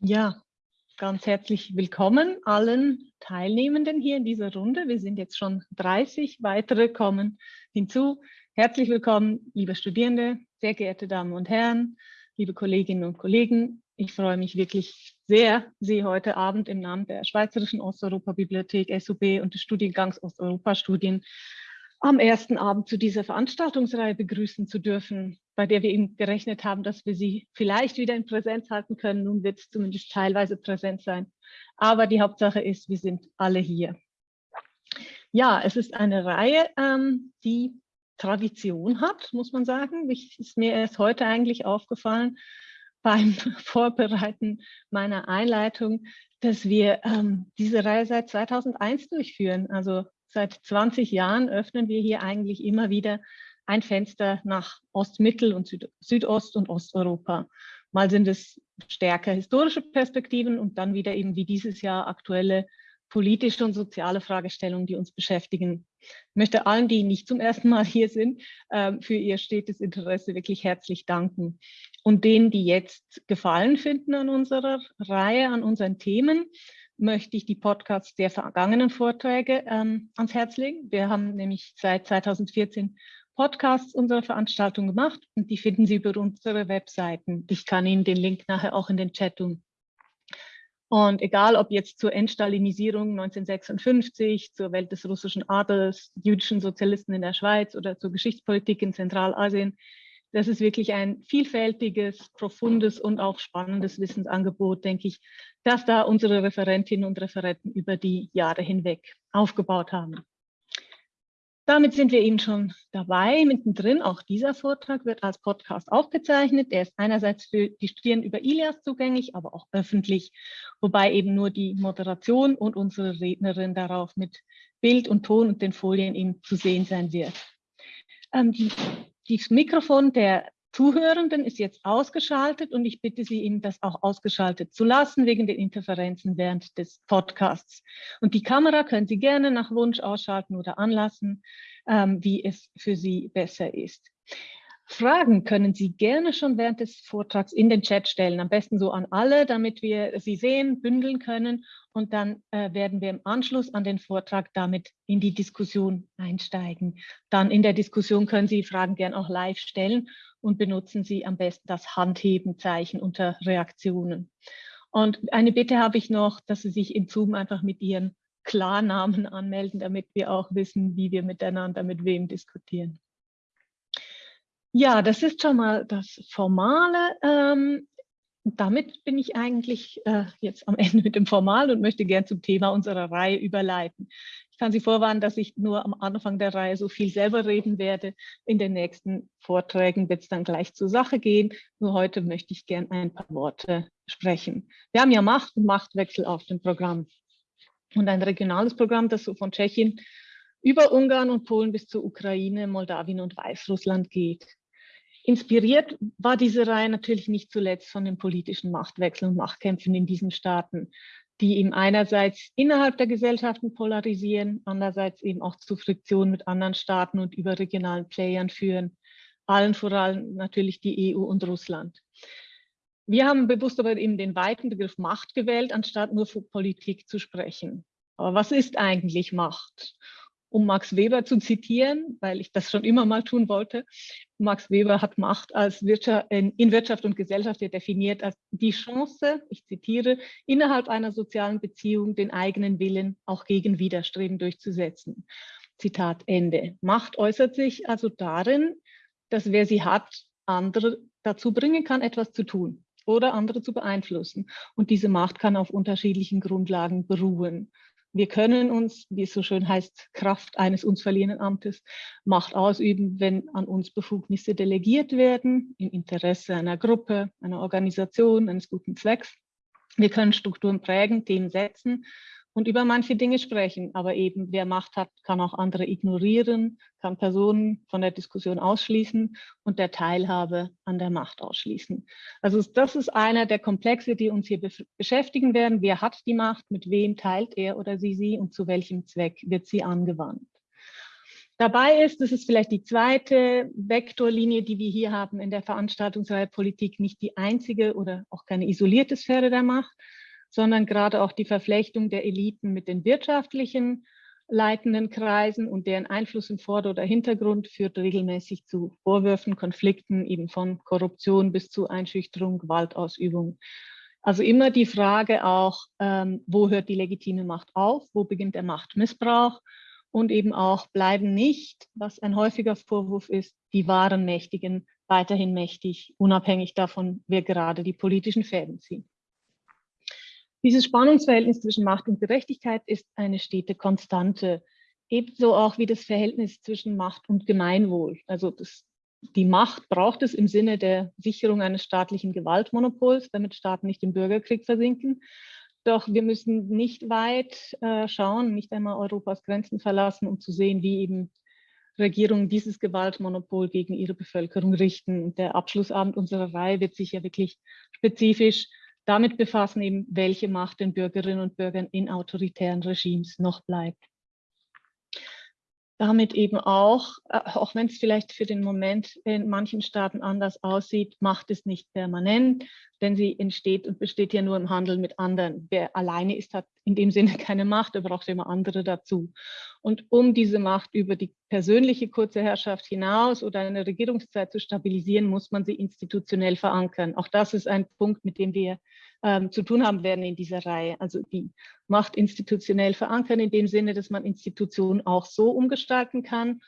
Ja, ganz herzlich willkommen allen Teilnehmenden hier in dieser Runde. Wir sind jetzt schon 30, weitere kommen hinzu. Herzlich willkommen, liebe Studierende, sehr geehrte Damen und Herren, liebe Kolleginnen und Kollegen. Ich freue mich wirklich sehr, Sie heute Abend im Namen der Schweizerischen Osteuropa-Bibliothek SUB und des Studiengangs Osteuropa-Studien am ersten Abend zu dieser Veranstaltungsreihe begrüßen zu dürfen, bei der wir eben gerechnet haben, dass wir sie vielleicht wieder in Präsenz halten können. Nun wird es zumindest teilweise präsent sein. Aber die Hauptsache ist, wir sind alle hier. Ja, es ist eine Reihe, ähm, die Tradition hat, muss man sagen. Ich, ist mir erst heute eigentlich aufgefallen beim Vorbereiten meiner Einleitung, dass wir ähm, diese Reihe seit 2001 durchführen. Also Seit 20 Jahren öffnen wir hier eigentlich immer wieder ein Fenster nach Ost-, Mittel- und Süd Südost- und Osteuropa. Mal sind es stärker historische Perspektiven und dann wieder eben wie dieses Jahr aktuelle politische und soziale Fragestellungen, die uns beschäftigen. Ich möchte allen, die nicht zum ersten Mal hier sind, ähm, für ihr stetes Interesse wirklich herzlich danken. Und denen, die jetzt Gefallen finden an unserer Reihe, an unseren Themen, möchte ich die Podcasts der vergangenen Vorträge ähm, ans Herz legen. Wir haben nämlich seit 2014 Podcasts unserer Veranstaltung gemacht und die finden Sie über unsere Webseiten. Ich kann Ihnen den Link nachher auch in den Chat tun. Und egal, ob jetzt zur Entstalinisierung 1956, zur Welt des russischen Adels, jüdischen Sozialisten in der Schweiz oder zur Geschichtspolitik in Zentralasien, das ist wirklich ein vielfältiges, profundes und auch spannendes Wissensangebot, denke ich, das da unsere Referentinnen und Referenten über die Jahre hinweg aufgebaut haben. Damit sind wir eben schon dabei, mittendrin. Auch dieser Vortrag wird als Podcast aufgezeichnet. Der ist einerseits für die Studierenden über Ilias zugänglich, aber auch öffentlich, wobei eben nur die Moderation und unsere Rednerin darauf mit Bild und Ton und den Folien eben zu sehen sein wird. Ähm, die das Mikrofon der Zuhörenden ist jetzt ausgeschaltet und ich bitte Sie, Ihnen das auch ausgeschaltet zu lassen wegen den Interferenzen während des Podcasts. Und die Kamera können Sie gerne nach Wunsch ausschalten oder anlassen, ähm, wie es für Sie besser ist. Fragen können Sie gerne schon während des Vortrags in den Chat stellen, am besten so an alle, damit wir sie sehen, bündeln können und dann äh, werden wir im Anschluss an den Vortrag damit in die Diskussion einsteigen. Dann in der Diskussion können Sie Fragen gerne auch live stellen und benutzen Sie am besten das Handhebenzeichen unter Reaktionen. Und eine Bitte habe ich noch, dass Sie sich in Zoom einfach mit Ihren Klarnamen anmelden, damit wir auch wissen, wie wir miteinander mit wem diskutieren. Ja, das ist schon mal das Formale. Ähm, damit bin ich eigentlich äh, jetzt am Ende mit dem Formal und möchte gern zum Thema unserer Reihe überleiten. Ich kann Sie vorwarnen, dass ich nur am Anfang der Reihe so viel selber reden werde. In den nächsten Vorträgen wird es dann gleich zur Sache gehen. Nur heute möchte ich gern ein paar Worte sprechen. Wir haben ja Macht und Machtwechsel auf dem Programm. Und ein regionales Programm, das so von Tschechien über Ungarn und Polen bis zur Ukraine, Moldawien und Weißrussland geht. Inspiriert war diese Reihe natürlich nicht zuletzt von den politischen Machtwechseln und Machtkämpfen in diesen Staaten, die eben einerseits innerhalb der Gesellschaften polarisieren, andererseits eben auch zu Friktionen mit anderen Staaten und überregionalen Playern führen, allen voran natürlich die EU und Russland. Wir haben bewusst aber eben den weiten Begriff Macht gewählt, anstatt nur von Politik zu sprechen. Aber was ist eigentlich Macht? Um Max Weber zu zitieren, weil ich das schon immer mal tun wollte. Max Weber hat Macht als Wirtschaft, in Wirtschaft und Gesellschaft definiert als die Chance, ich zitiere, innerhalb einer sozialen Beziehung den eigenen Willen auch gegen Widerstreben durchzusetzen. Zitat Ende. Macht äußert sich also darin, dass wer sie hat, andere dazu bringen kann, etwas zu tun oder andere zu beeinflussen. Und diese Macht kann auf unterschiedlichen Grundlagen beruhen. Wir können uns, wie es so schön heißt, Kraft eines uns verliehenen Amtes, Macht ausüben, wenn an uns Befugnisse delegiert werden, im Interesse einer Gruppe, einer Organisation, eines guten Zwecks. Wir können Strukturen prägen, Themen setzen und über manche Dinge sprechen. Aber eben, wer Macht hat, kann auch andere ignorieren, kann Personen von der Diskussion ausschließen und der Teilhabe an der Macht ausschließen. Also das ist einer der Komplexe, die uns hier beschäftigen werden. Wer hat die Macht, mit wem teilt er oder sie sie und zu welchem Zweck wird sie angewandt? Dabei ist, das ist vielleicht die zweite Vektorlinie, die wir hier haben in der Veranstaltungsreihe Politik, nicht die einzige oder auch keine isolierte Sphäre der Macht, sondern gerade auch die Verflechtung der Eliten mit den wirtschaftlichen leitenden Kreisen und deren Einfluss im Vorder- oder Hintergrund führt regelmäßig zu Vorwürfen, Konflikten, eben von Korruption bis zu Einschüchterung, Gewaltausübung. Also immer die Frage auch, ähm, wo hört die legitime Macht auf, wo beginnt der Machtmissbrauch und eben auch bleiben nicht, was ein häufiger Vorwurf ist, die wahren Mächtigen weiterhin mächtig, unabhängig davon, wer gerade die politischen Fäden zieht. Dieses Spannungsverhältnis zwischen Macht und Gerechtigkeit ist eine stete Konstante, ebenso auch wie das Verhältnis zwischen Macht und Gemeinwohl. Also das, die Macht braucht es im Sinne der Sicherung eines staatlichen Gewaltmonopols, damit Staaten nicht im Bürgerkrieg versinken. Doch wir müssen nicht weit äh, schauen, nicht einmal Europas Grenzen verlassen, um zu sehen, wie eben Regierungen dieses Gewaltmonopol gegen ihre Bevölkerung richten. Und der Abschlussabend unserer Reihe wird sich ja wirklich spezifisch damit befassen, eben, welche Macht den Bürgerinnen und Bürgern in autoritären Regimes noch bleibt damit eben auch, äh, auch wenn es vielleicht für den Moment in manchen Staaten anders aussieht, macht es nicht permanent, denn sie entsteht und besteht ja nur im Handel mit anderen. Wer alleine ist, hat in dem Sinne keine Macht, er braucht immer andere dazu. Und um diese Macht über die persönliche kurze Herrschaft hinaus oder eine Regierungszeit zu stabilisieren, muss man sie institutionell verankern. Auch das ist ein Punkt, mit dem wir ähm, zu tun haben werden in dieser Reihe. Also die Macht institutionell verankern in dem Sinne, dass man Institutionen auch so umgestalten kann,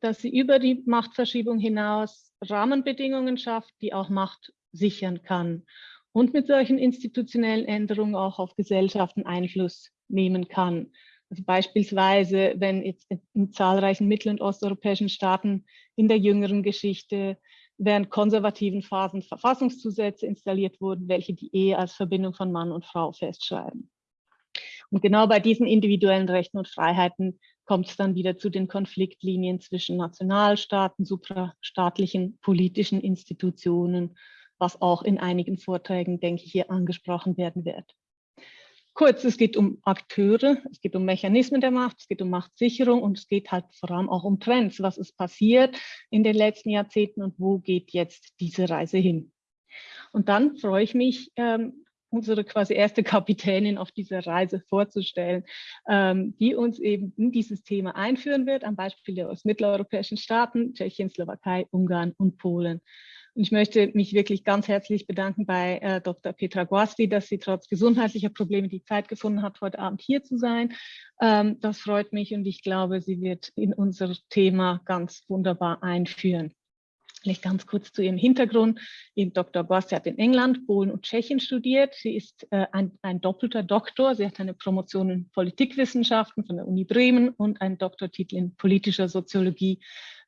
dass sie über die Machtverschiebung hinaus Rahmenbedingungen schafft, die auch Macht sichern kann und mit solchen institutionellen Änderungen auch auf Gesellschaften Einfluss nehmen kann. Also beispielsweise, wenn jetzt in zahlreichen mittel- und osteuropäischen Staaten in der jüngeren Geschichte während konservativen Phasen Verfassungszusätze installiert wurden, welche die Ehe als Verbindung von Mann und Frau festschreiben. Und genau bei diesen individuellen Rechten und Freiheiten kommt es dann wieder zu den Konfliktlinien zwischen Nationalstaaten, suprastaatlichen politischen Institutionen, was auch in einigen Vorträgen, denke ich, hier angesprochen werden wird. Kurz, es geht um Akteure, es geht um Mechanismen der Macht, es geht um Machtsicherung und es geht halt vor allem auch um Trends. Was ist passiert in den letzten Jahrzehnten und wo geht jetzt diese Reise hin? Und dann freue ich mich, ähm, unsere quasi erste Kapitänin auf dieser Reise vorzustellen, ähm, die uns eben in dieses Thema einführen wird, am Beispiel der aus mitteleuropäischen Staaten, Tschechien, Slowakei, Ungarn und Polen. Und ich möchte mich wirklich ganz herzlich bedanken bei äh, Dr. Petra Guasti, dass sie trotz gesundheitlicher Probleme die Zeit gefunden hat, heute Abend hier zu sein. Ähm, das freut mich und ich glaube, sie wird in unser Thema ganz wunderbar einführen. Vielleicht ganz kurz zu ihrem Hintergrund. Eben Dr. Guasti hat in England, Polen und Tschechien studiert. Sie ist äh, ein, ein doppelter Doktor. Sie hat eine Promotion in Politikwissenschaften von der Uni Bremen und einen Doktortitel in politischer Soziologie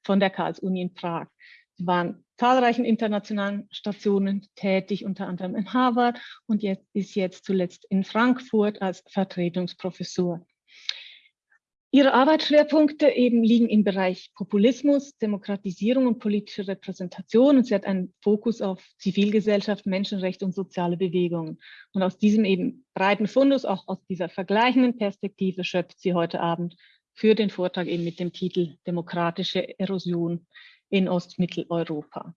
von der Karls-Uni in Prag. Sie waren zahlreichen internationalen Stationen tätig, unter anderem in Harvard und jetzt, ist jetzt zuletzt in Frankfurt als Vertretungsprofessor. Ihre Arbeitsschwerpunkte eben liegen im Bereich Populismus, Demokratisierung und politische Repräsentation und sie hat einen Fokus auf Zivilgesellschaft, Menschenrechte und soziale Bewegungen. Und aus diesem eben breiten Fundus, auch aus dieser vergleichenden Perspektive schöpft sie heute Abend für den Vortrag eben mit dem Titel Demokratische Erosion in Ostmitteleuropa.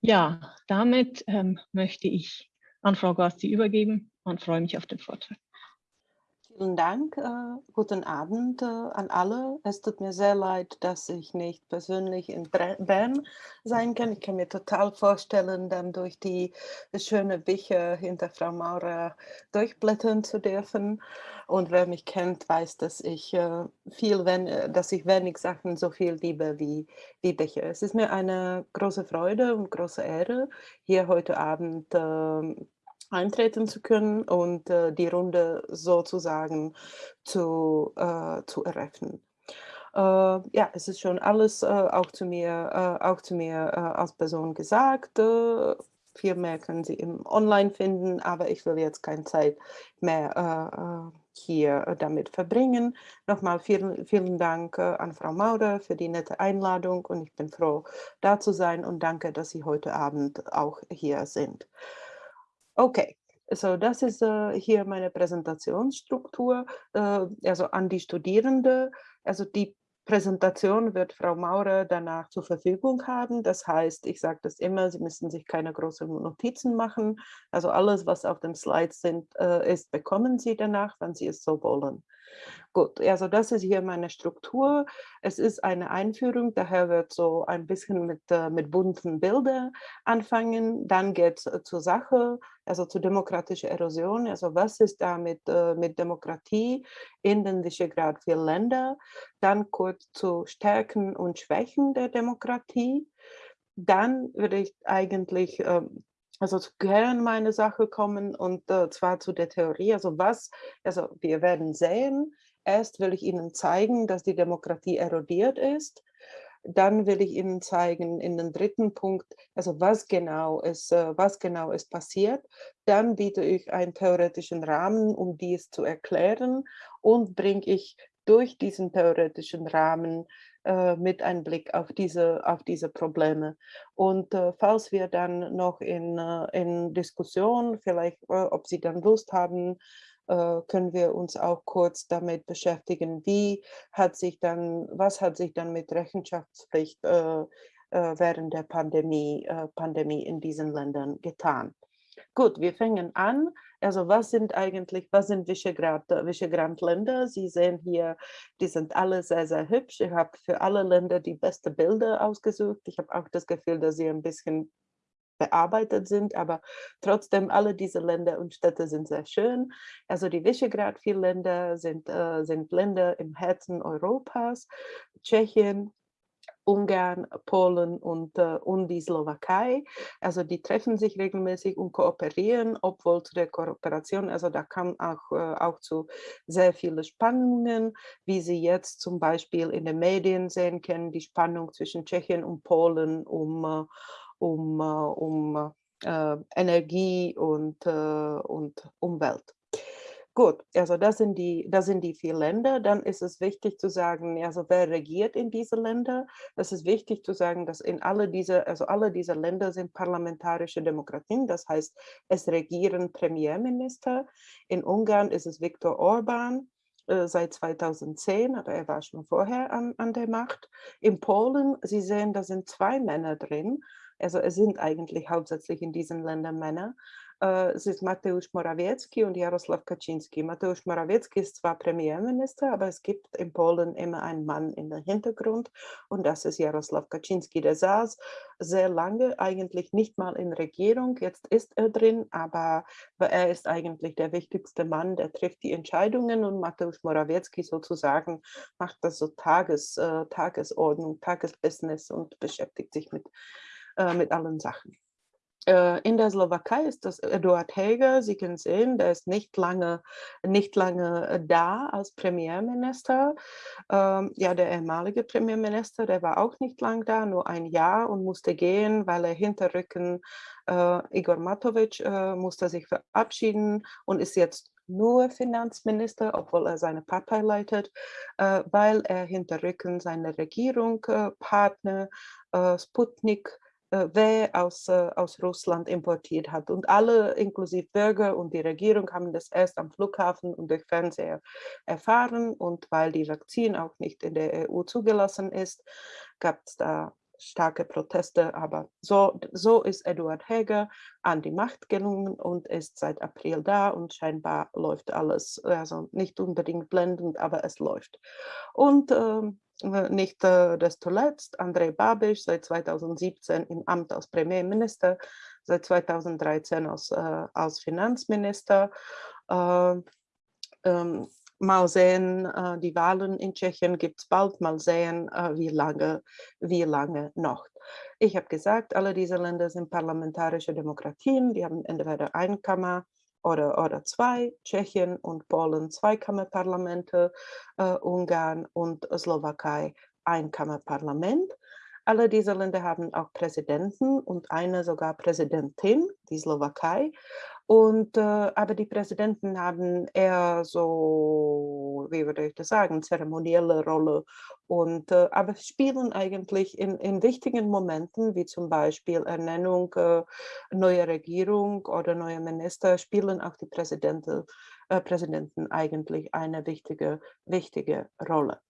Ja, damit ähm, möchte ich an Frau Gasti übergeben und freue mich auf den Vortrag. Vielen Dank. Äh, guten Abend äh, an alle. Es tut mir sehr leid, dass ich nicht persönlich in Bern sein kann. Ich kann mir total vorstellen, dann durch die schönen Bücher hinter Frau Maurer durchblättern zu dürfen. Und wer mich kennt, weiß, dass ich äh, viel, wenn, äh, dass ich wenig Sachen so viel liebe wie, wie Bücher. Es ist mir eine große Freude und große Ehre, hier heute Abend äh, eintreten zu können und äh, die Runde sozusagen zu, äh, zu eröffnen. Äh, ja, es ist schon alles äh, auch zu mir, äh, auch zu mir äh, als Person gesagt. viel mehr können Sie im Online finden, aber ich will jetzt keine Zeit mehr hier damit verbringen. Nochmal vielen, vielen Dank an Frau Maurer für die nette Einladung und ich bin froh, da zu sein und danke, dass Sie heute Abend auch hier sind. Okay, so das ist äh, hier meine Präsentationsstruktur, äh, also an die Studierende. Also die Präsentation wird Frau Maurer danach zur Verfügung haben. Das heißt, ich sage das immer, Sie müssen sich keine großen Notizen machen. Also alles, was auf dem Slide sind, äh, ist, bekommen Sie danach, wenn Sie es so wollen. Gut, also das ist hier meine Struktur. Es ist eine Einführung, daher wird so ein bisschen mit, äh, mit bunten Bildern anfangen. Dann geht es äh, zur Sache, also zur demokratischen Erosion. Also was ist da mit, äh, mit Demokratie in den Visegrad vier Ländern? Dann kurz zu Stärken und Schwächen der Demokratie. Dann würde ich eigentlich ähm, also zu Kern meine Sache kommen und äh, zwar zu der Theorie. Also was, also wir werden sehen, erst will ich Ihnen zeigen, dass die Demokratie erodiert ist. Dann will ich Ihnen zeigen in den dritten Punkt, also was genau ist, äh, was genau ist passiert. Dann biete ich einen theoretischen Rahmen, um dies zu erklären und bringe ich durch diesen theoretischen Rahmen äh, mit einem Blick auf diese, auf diese Probleme. Und äh, falls wir dann noch in, äh, in Diskussion, vielleicht, äh, ob Sie dann Lust haben, können wir uns auch kurz damit beschäftigen, wie hat sich dann, was hat sich dann mit Rechenschaftspflicht während der Pandemie, Pandemie in diesen Ländern getan. Gut, wir fangen an. Also was sind eigentlich, was sind Visegrad-Länder? Sie sehen hier, die sind alle sehr, sehr hübsch. Ich habe für alle Länder die besten Bilder ausgesucht. Ich habe auch das Gefühl, dass sie ein bisschen bearbeitet sind, aber trotzdem alle diese Länder und Städte sind sehr schön. Also die Visegrad vier Länder sind, äh, sind Länder im Herzen Europas. Tschechien, Ungarn, Polen und, äh, und die Slowakei. Also die treffen sich regelmäßig und kooperieren, obwohl zu der Kooperation, also da kam auch, äh, auch zu sehr vielen Spannungen, wie Sie jetzt zum Beispiel in den Medien sehen können, die Spannung zwischen Tschechien und Polen um, äh, um, äh, um äh, Energie und, äh, und Umwelt. Gut, also das sind, die, das sind die vier Länder. Dann ist es wichtig zu sagen, also wer regiert in diese Länder? Es ist wichtig zu sagen, dass in alle diese, also alle diese Länder sind parlamentarische Demokratien. Das heißt, es regieren Premierminister. In Ungarn ist es Viktor Orban seit 2010, aber er war schon vorher an, an der Macht. In Polen, Sie sehen, da sind zwei Männer drin. Also es sind eigentlich hauptsächlich in diesen Ländern Männer. Äh, es ist Mateusz Morawiecki und Jaroslaw Kaczynski. Mateusz Morawiecki ist zwar Premierminister, aber es gibt in Polen immer einen Mann den Hintergrund und das ist Jaroslaw Kaczynski. Der saß sehr lange eigentlich nicht mal in Regierung, jetzt ist er drin, aber er ist eigentlich der wichtigste Mann, der trifft die Entscheidungen und Mateusz Morawiecki sozusagen macht das so Tages, äh, Tagesordnung, Tagesbusiness und beschäftigt sich mit, äh, mit allen Sachen. Äh, in der Slowakei ist das Eduard Heger. Sie können sehen, der ist nicht lange, nicht lange äh, da als Premierminister. Ähm, ja, der ehemalige Premierminister, der war auch nicht lang da, nur ein Jahr und musste gehen, weil er hinterrücken äh, Igor Matovic äh, musste sich verabschieden und ist jetzt nur Finanzminister, obwohl er seine Partei leitet, äh, weil er hinterrücken seine Regierung, äh, Partner, Sputnik, äh, wer aus, äh, aus Russland importiert hat. Und alle, inklusive Bürger und die Regierung, haben das erst am Flughafen und durch Fernseher erfahren. Und weil die Vakzin auch nicht in der EU zugelassen ist, gab es da starke Proteste. Aber so, so ist Eduard Heger an die Macht gelungen und ist seit April da und scheinbar läuft alles, also nicht unbedingt blendend, aber es läuft. Und ähm, äh, nicht äh, desto letzt Andrei Babiš seit 2017 im Amt als Premierminister, seit 2013 als, äh, als Finanzminister. Äh, ähm, mal sehen, äh, die Wahlen in Tschechien gibt es bald, mal sehen, äh, wie, lange, wie lange noch. Ich habe gesagt, alle diese Länder sind parlamentarische Demokratien, die haben entweder ein Kammer oder, oder zwei, Tschechien und Polen Zweikammerparlamente, äh, Ungarn und Slowakei Einkammerparlament. Alle diese Länder haben auch Präsidenten und eine sogar Präsidentin, die Slowakei. Und, äh, aber die Präsidenten haben eher so, wie würde ich das sagen, zeremonielle Rolle und äh, aber spielen eigentlich in, in wichtigen Momenten, wie zum Beispiel Ernennung äh, neuer Regierung oder neuer Minister, spielen auch die Präsidenten, äh, Präsidenten eigentlich eine wichtige, wichtige Rolle.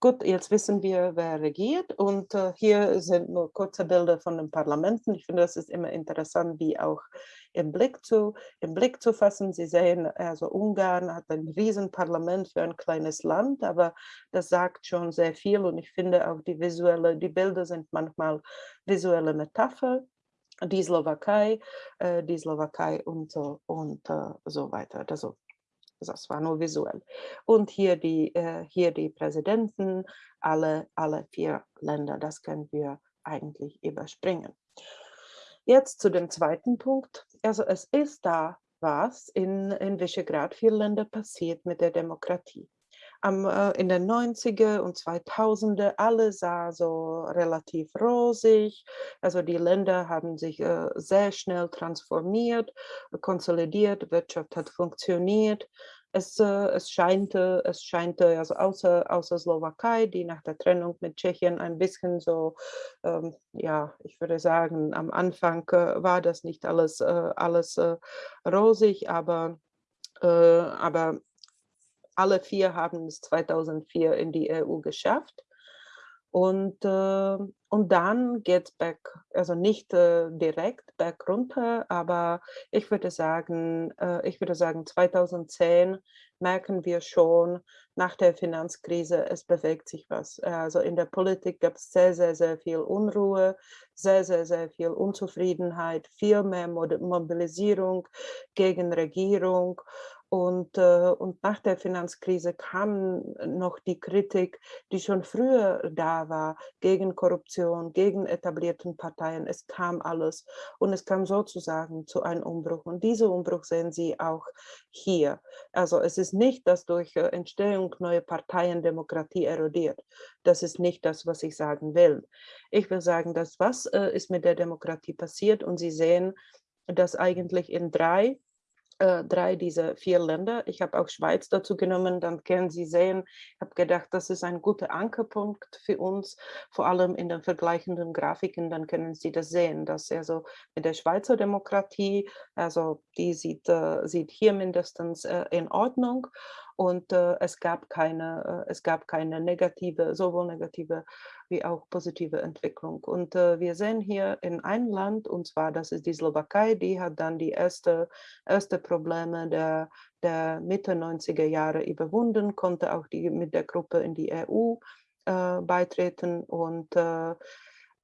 Gut, jetzt wissen wir, wer regiert und äh, hier sind nur kurze Bilder von den Parlamenten. Ich finde, das ist immer interessant, wie auch im Blick zu, im Blick zu fassen. Sie sehen, also Ungarn hat ein Riesenparlament für ein kleines Land, aber das sagt schon sehr viel und ich finde auch die visuelle, die Bilder sind manchmal visuelle Metapher die Slowakei, äh, die Slowakei und so, und äh, so weiter. Also das war nur visuell. Und hier die, äh, hier die Präsidenten, alle, alle vier Länder, das können wir eigentlich überspringen. Jetzt zu dem zweiten Punkt. Also es ist da was in, in Visegrad, vier Länder passiert mit der Demokratie. Am, äh, in den 90er und 2000er, alle sah so relativ rosig. Also die Länder haben sich äh, sehr schnell transformiert, konsolidiert, Wirtschaft hat funktioniert. Es, äh, es scheint, es scheint also außer, außer Slowakei, die nach der Trennung mit Tschechien ein bisschen so, ähm, ja, ich würde sagen, am Anfang äh, war das nicht alles, äh, alles rosig, aber, aber alle vier haben es 2004 in die EU geschafft. Und, äh, und dann geht es back, also nicht äh, direkt back runter, aber ich würde sagen, äh, ich würde sagen 2010 merken wir schon nach der Finanzkrise, es bewegt sich was. Also in der Politik gab es sehr, sehr, sehr viel Unruhe, sehr, sehr, sehr viel Unzufriedenheit, viel mehr Mobilisierung gegen Regierung und, äh, und nach der Finanzkrise kam noch die Kritik, die schon früher da war, gegen Korruption, gegen etablierten Parteien. Es kam alles und es kam sozusagen zu einem Umbruch. Und diesen Umbruch sehen Sie auch hier. Also es ist nicht, dass durch äh, Entstehung neuer Parteien Demokratie erodiert. Das ist nicht das, was ich sagen will. Ich will sagen, dass was äh, ist mit der Demokratie passiert und Sie sehen, dass eigentlich in drei äh, drei dieser vier Länder. Ich habe auch Schweiz dazu genommen, dann können Sie sehen, ich habe gedacht, das ist ein guter Ankerpunkt für uns, vor allem in den vergleichenden Grafiken, dann können Sie das sehen, dass also mit der Schweizer Demokratie, also die sieht, äh, sieht hier mindestens äh, in Ordnung und äh, es gab keine, äh, es gab keine negative, sowohl negative wie auch positive Entwicklung. Und äh, wir sehen hier in einem Land, und zwar das ist die Slowakei, die hat dann die erste, erste Probleme der, der Mitte 90er Jahre überwunden, konnte auch die, mit der Gruppe in die EU äh, beitreten und äh,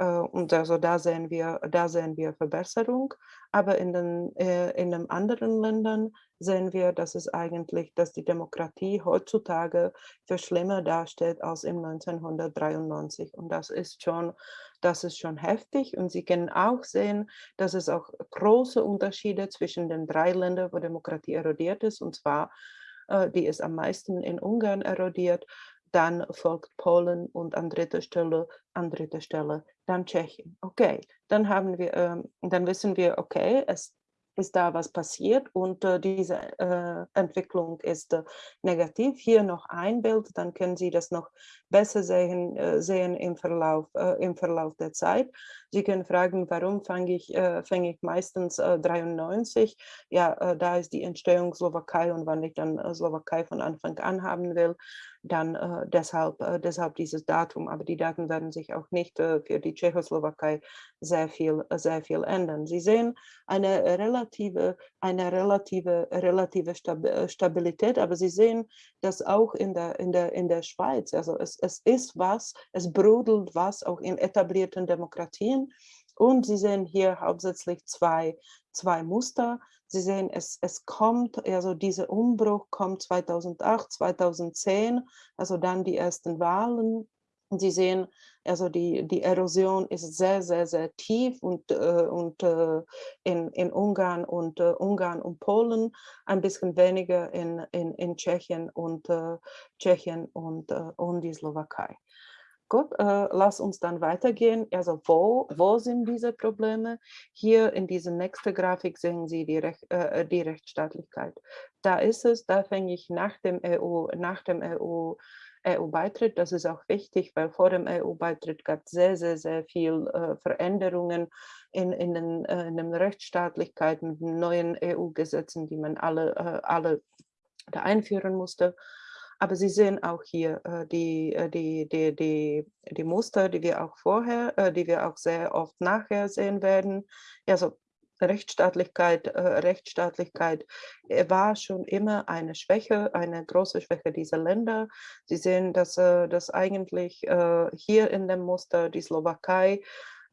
und also da sehen wir, da sehen wir Verbesserung. Aber in den, äh, in den anderen Ländern sehen wir, dass es eigentlich, dass die Demokratie heutzutage für schlimmer dasteht als im 1993. Und das ist schon, das ist schon heftig. Und Sie können auch sehen, dass es auch große Unterschiede zwischen den drei Ländern, wo Demokratie erodiert ist. Und zwar, äh, die ist am meisten in Ungarn erodiert dann folgt Polen und an dritter Stelle, an dritter Stelle dann Tschechien. Okay, dann haben wir, ähm, dann wissen wir, okay, es ist da was passiert und äh, diese äh, Entwicklung ist äh, negativ. Hier noch ein Bild, dann können Sie das noch besser sehen, äh, sehen im, Verlauf, äh, im Verlauf der Zeit. Sie können fragen, warum fange ich, äh, fange ich meistens 93? Ja, da ist die Entstehung Slowakei und wann ich dann Slowakei von Anfang an haben will, dann äh, deshalb, äh, deshalb dieses Datum. Aber die Daten werden sich auch nicht äh, für die Tschechoslowakei sehr viel, äh, sehr viel ändern. Sie sehen eine relative, eine relative, relative äh, Stabilität, aber Sie sehen das auch in der, in der, in der Schweiz. Also es, es ist was, es brodelt was auch in etablierten Demokratien. Und Sie sehen hier hauptsächlich zwei, zwei Muster. Sie sehen, es, es kommt, also dieser Umbruch kommt 2008, 2010, also dann die ersten Wahlen. Sie sehen, also die, die Erosion ist sehr, sehr, sehr tief und, äh, und äh, in, in Ungarn und äh, Ungarn und Polen ein bisschen weniger in, in, in Tschechien und äh, Tschechien und, äh, und die Slowakei. Gut, äh, lass uns dann weitergehen. Also wo, wo sind diese Probleme? Hier in dieser nächsten Grafik sehen Sie die, Rech, äh, die Rechtsstaatlichkeit. Da ist es, da fange ich nach dem EU, nach dem EU, EU-Beitritt. Das ist auch wichtig, weil vor dem EU-Beitritt gab es sehr, sehr, sehr viel äh, Veränderungen in, in, den, äh, in den Rechtsstaatlichkeiten, neuen EU-Gesetzen, die man alle, äh, alle einführen musste. Aber Sie sehen auch hier äh, die, äh, die, die, die, die Muster, die wir auch vorher, äh, die wir auch sehr oft nachher sehen werden. Also Rechtsstaatlichkeit, Rechtsstaatlichkeit war schon immer eine Schwäche, eine große Schwäche dieser Länder. Sie sehen, dass, dass eigentlich hier in dem Muster die Slowakei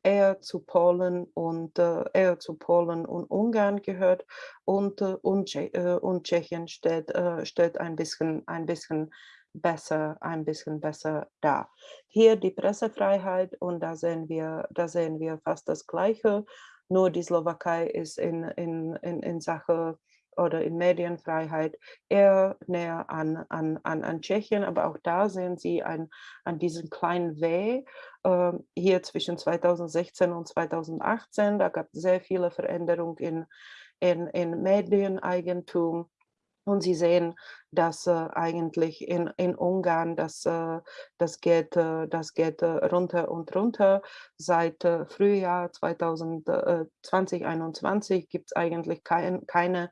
eher zu Polen und äh, eher zu Polen und Ungarn gehört und, äh, und, Tsche äh, und Tschechien steht, äh, steht ein bisschen, ein bisschen besser, ein bisschen besser da. Hier die Pressefreiheit und da sehen wir, da sehen wir fast das Gleiche. Nur die Slowakei ist in, in, in, in Sache oder in Medienfreiheit eher näher an, an, an, an Tschechien, aber auch da sehen Sie ein, an diesem kleinen W äh, hier zwischen 2016 und 2018. Da gab es sehr viele Veränderungen in, in, in Medieneigentum. Und Sie sehen, dass äh, eigentlich in, in Ungarn das, äh, das geht, äh, das geht äh, runter und runter. Seit äh, Frühjahr 2021 gibt es eigentlich kein, keine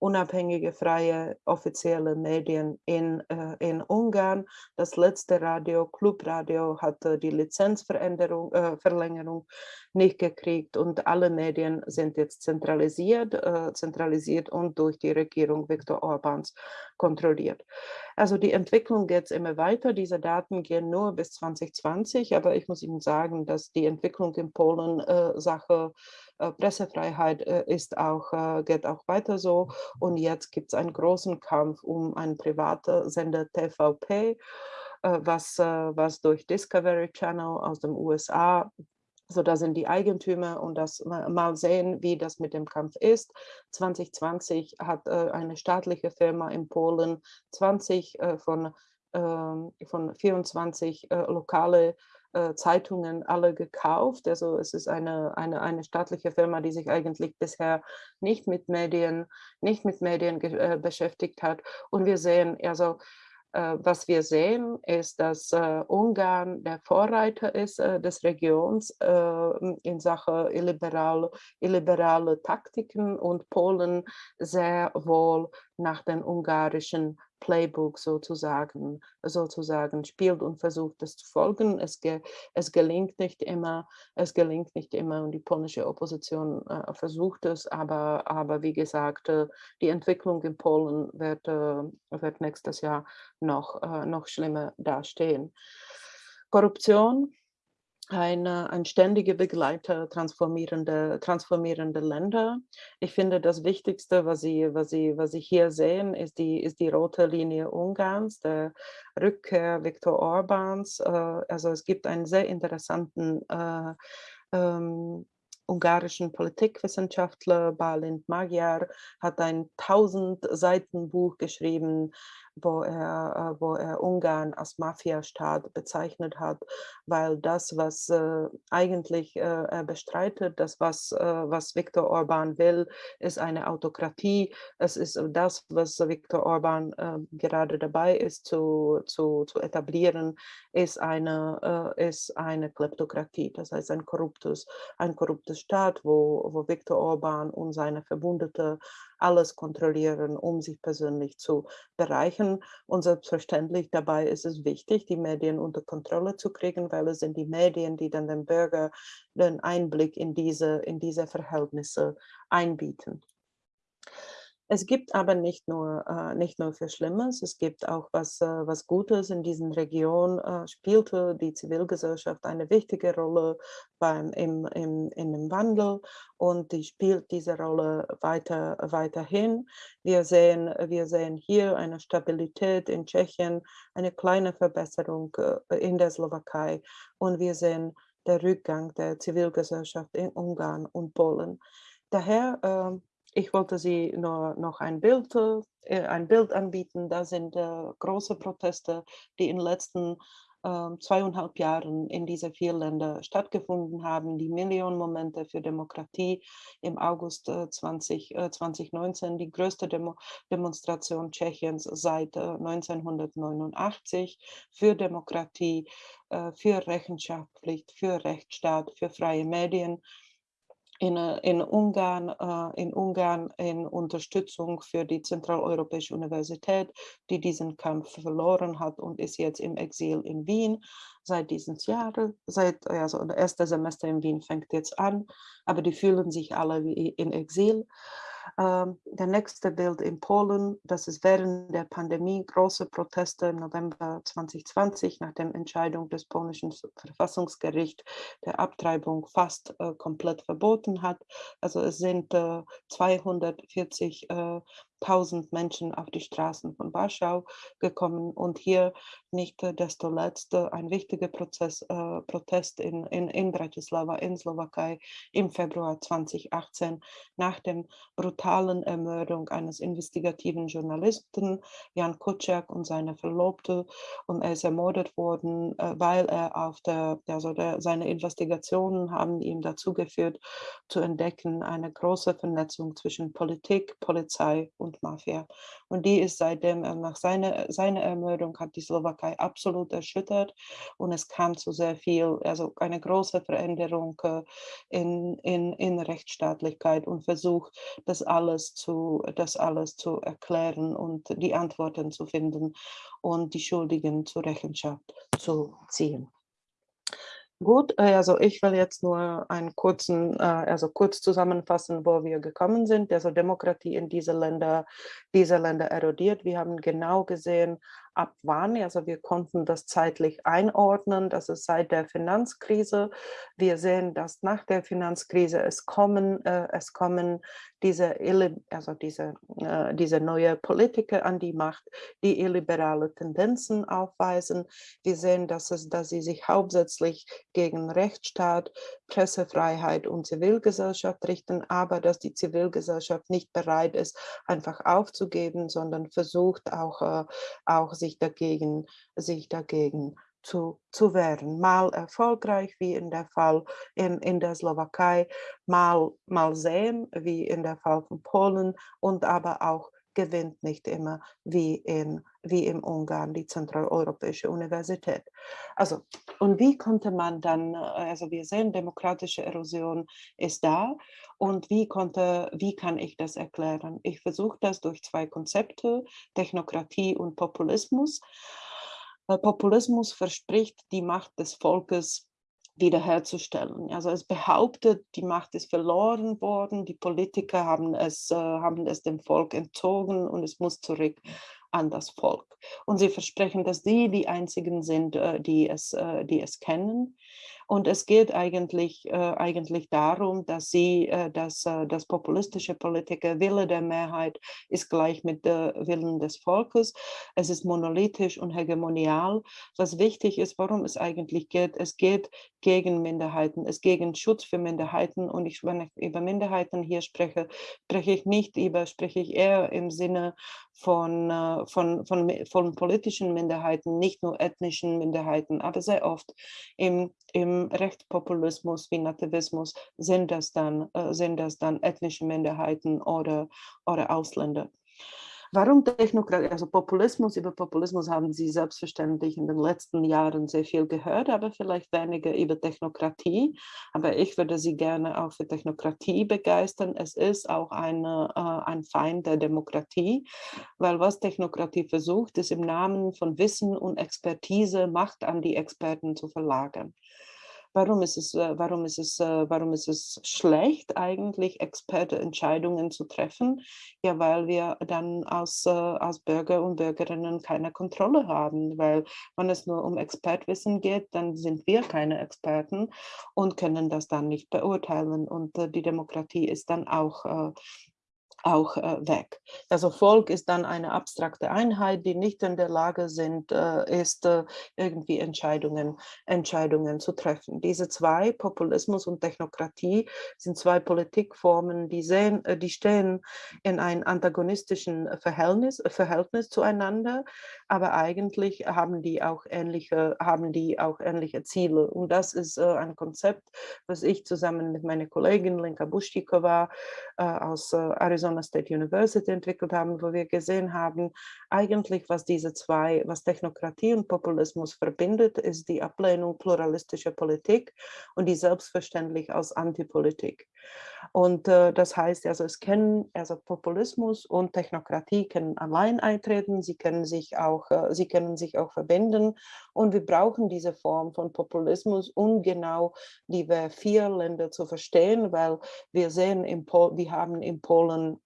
unabhängige, freie, offizielle Medien in, äh, in Ungarn. Das letzte Radio, Clubradio, hatte die Lizenzveränderung, äh, nicht gekriegt und alle Medien sind jetzt zentralisiert, äh, zentralisiert und durch die Regierung Viktor Orbáns kontrolliert. Also die Entwicklung geht immer weiter. Diese Daten gehen nur bis 2020, aber ich muss Ihnen sagen, dass die Entwicklung in Polen äh, Sache äh, Pressefreiheit äh, ist auch, äh, geht auch weiter so. Und jetzt gibt es einen großen Kampf um einen privaten Sender TVP, was, was durch Discovery Channel aus den USA so, da sind die Eigentümer und das mal sehen, wie das mit dem Kampf ist. 2020 hat äh, eine staatliche Firma in Polen 20 äh, von, äh, von 24 lokale äh, Zeitungen alle gekauft. Also es ist eine, eine, eine staatliche Firma, die sich eigentlich bisher nicht mit Medien, nicht mit Medien äh, beschäftigt hat. Und wir sehen, also was wir sehen, ist, dass äh, Ungarn der Vorreiter ist äh, des Regions äh, in Sachen illiberale, illiberale Taktiken und Polen sehr wohl nach den ungarischen Playbook sozusagen, sozusagen spielt und versucht, das zu folgen. Es, ge, es gelingt nicht immer, es gelingt nicht immer und die polnische Opposition äh, versucht es, aber, aber wie gesagt, äh, die Entwicklung in Polen wird, äh, wird nächstes Jahr noch, äh, noch schlimmer dastehen. Korruption ein, ein ständiger Begleiter transformierende, transformierende Länder. Ich finde, das Wichtigste, was Sie, was Sie, was Sie hier sehen, ist die, ist die rote Linie Ungarns, der Rückkehr Viktor Orbáns. Äh, also es gibt einen sehr interessanten äh, ähm, ungarischen Politikwissenschaftler Balint Magyar hat ein 1000 Seiten Buch geschrieben wo er, äh, wo er Ungarn als Mafiastaat bezeichnet hat, weil das, was äh, eigentlich äh, er bestreitet, das, was, äh, was Viktor Orban will, ist eine Autokratie. Es ist das, was Viktor Orban äh, gerade dabei ist zu, zu, zu etablieren, ist eine, äh, ist eine Kleptokratie, das heißt ein korruptes, ein korruptes Staat, wo, wo Viktor Orban und seine Verbündete alles kontrollieren, um sich persönlich zu bereichern. Und selbstverständlich dabei ist es wichtig, die Medien unter Kontrolle zu kriegen, weil es sind die Medien, die dann dem Bürger den Einblick in diese, in diese Verhältnisse einbieten. Es gibt aber nicht nur, äh, nicht nur für Schlimmes, es gibt auch was, äh, was Gutes. In diesen Regionen äh, spielte die Zivilgesellschaft eine wichtige Rolle beim, im, im, in dem Wandel und die spielt diese Rolle weiter, weiterhin. Wir sehen, wir sehen hier eine Stabilität in Tschechien, eine kleine Verbesserung äh, in der Slowakei und wir sehen der Rückgang der Zivilgesellschaft in Ungarn und Polen. Daher ähm, ich wollte Sie nur noch ein Bild, äh, ein Bild anbieten. Da sind äh, große Proteste, die in den letzten äh, zweieinhalb Jahren in diese vier Länder stattgefunden haben. Die Millionenmomente für Demokratie im August äh, 20, 2019, äh, die größte Demo Demonstration Tschechiens seit 1989 äh, für Demokratie, äh, für Rechenschaftspflicht, für Rechtsstaat, für freie Medien in, in, Ungarn, äh, in Ungarn in Unterstützung für die Zentraleuropäische Universität, die diesen Kampf verloren hat und ist jetzt im Exil in Wien seit diesem Jahr. Seit, also das erste Semester in Wien fängt jetzt an, aber die fühlen sich alle wie in Exil. Ähm, der nächste Bild in Polen, das ist während der Pandemie große Proteste im November 2020 nach der Entscheidung des polnischen Verfassungsgerichts der Abtreibung fast äh, komplett verboten hat. Also es sind äh, 240 äh, 1000 Menschen auf die Straßen von Warschau gekommen und hier nicht desto letzte ein wichtiger Prozess, äh, Protest in, in, in Bratislava in Slowakei im Februar 2018 nach der brutalen Ermordung eines investigativen Journalisten Jan Kuciak und seiner Verlobte. Und er ist ermordet worden, äh, weil er auf der, also der, seine Investigationen haben ihm dazu geführt zu entdecken eine große Vernetzung zwischen Politik, Polizei und und Mafia. Und die ist seitdem, äh, nach seiner, seiner Ermordung hat die Slowakei absolut erschüttert und es kam zu sehr viel, also eine große Veränderung äh, in, in, in Rechtsstaatlichkeit und Versuch, das alles, zu, das alles zu erklären und die Antworten zu finden und die Schuldigen zur Rechenschaft zu ziehen. Gut, äh, also ich will jetzt nur einen kurzen, äh, also kurz zusammenfassen, wo wir gekommen sind. Also Demokratie in diese Länder, diese Länder erodiert. Wir haben genau gesehen, ab wann. Also wir konnten das zeitlich einordnen, das ist seit der Finanzkrise. Wir sehen, dass nach der Finanzkrise es kommen, äh, es kommen diese, also diese, äh, diese neue Politiker an die Macht, die illiberale Tendenzen aufweisen. Wir sehen, dass, es, dass sie sich hauptsächlich gegen Rechtsstaat, Pressefreiheit und Zivilgesellschaft richten, aber dass die Zivilgesellschaft nicht bereit ist, einfach aufzugeben, sondern versucht auch, äh, auch sich dagegen, sich dagegen zu, zu wehren. Mal erfolgreich, wie in der Fall in, in der Slowakei, mal, mal sehen, wie in der Fall von Polen und aber auch gewinnt nicht immer wie in wie im Ungarn die Zentraleuropäische Universität. Also und wie konnte man dann, also wir sehen, demokratische Erosion ist da und wie konnte, wie kann ich das erklären? Ich versuche das durch zwei Konzepte, Technokratie und Populismus. Populismus verspricht die Macht des Volkes wiederherzustellen. Also es behauptet, die Macht ist verloren worden, die Politiker haben es, äh, haben es dem Volk entzogen und es muss zurück an das Volk. Und sie versprechen, dass sie die einzigen sind, äh, die es, äh, die es kennen. Und es geht eigentlich, äh, eigentlich darum, dass sie, äh, dass äh, das populistische Politiker Wille der Mehrheit ist gleich mit der Willen des Volkes. Es ist monolithisch und hegemonial. Was wichtig ist, worum es eigentlich geht, es geht gegen Minderheiten, es geht gegen Schutz für Minderheiten. Und ich, wenn ich über Minderheiten hier spreche, spreche ich nicht über, spreche ich eher im Sinne von, äh, von, von, von politischen Minderheiten, nicht nur ethnischen Minderheiten, aber sehr oft im, im Rechtspopulismus wie Nativismus sind das dann, äh, sind das dann ethnische Minderheiten oder, oder Ausländer. Warum Technokratie, also Populismus, über Populismus haben Sie selbstverständlich in den letzten Jahren sehr viel gehört, aber vielleicht weniger über Technokratie. Aber ich würde Sie gerne auch für Technokratie begeistern. Es ist auch eine, äh, ein Feind der Demokratie, weil was Technokratie versucht, ist im Namen von Wissen und Expertise Macht an die Experten zu verlagern. Warum ist es, äh, warum ist es, äh, warum ist es schlecht, eigentlich Expertenentscheidungen zu treffen? Ja, weil wir dann als, äh, als Bürger und Bürgerinnen keine Kontrolle haben, weil wenn es nur um Expertwissen geht, dann sind wir keine Experten und können das dann nicht beurteilen. Und die Demokratie ist dann auch auch äh, weg. Also Volk ist dann eine abstrakte Einheit, die nicht in der Lage sind, äh, ist, äh, irgendwie Entscheidungen, Entscheidungen zu treffen. Diese zwei, Populismus und Technokratie, sind zwei Politikformen, die, sehen, die stehen in einem antagonistischen Verhältnis, Verhältnis zueinander, aber eigentlich haben die auch ähnliche, haben die auch ähnliche Ziele. Und das ist äh, ein Konzept, was ich zusammen mit meiner Kollegin Lenka Buschikova äh, aus Arizona Arizona State University entwickelt haben, wo wir gesehen haben, eigentlich was diese zwei, was Technokratie und Populismus verbindet, ist die Ablehnung pluralistischer Politik und die selbstverständlich als Antipolitik. Und äh, das heißt, also es können, also Populismus und Technokratie können allein eintreten, sie können sich auch, äh, sie können sich auch verbinden und wir brauchen diese Form von Populismus, um genau die vier Länder zu verstehen, weil wir sehen, Pol wir haben in Polen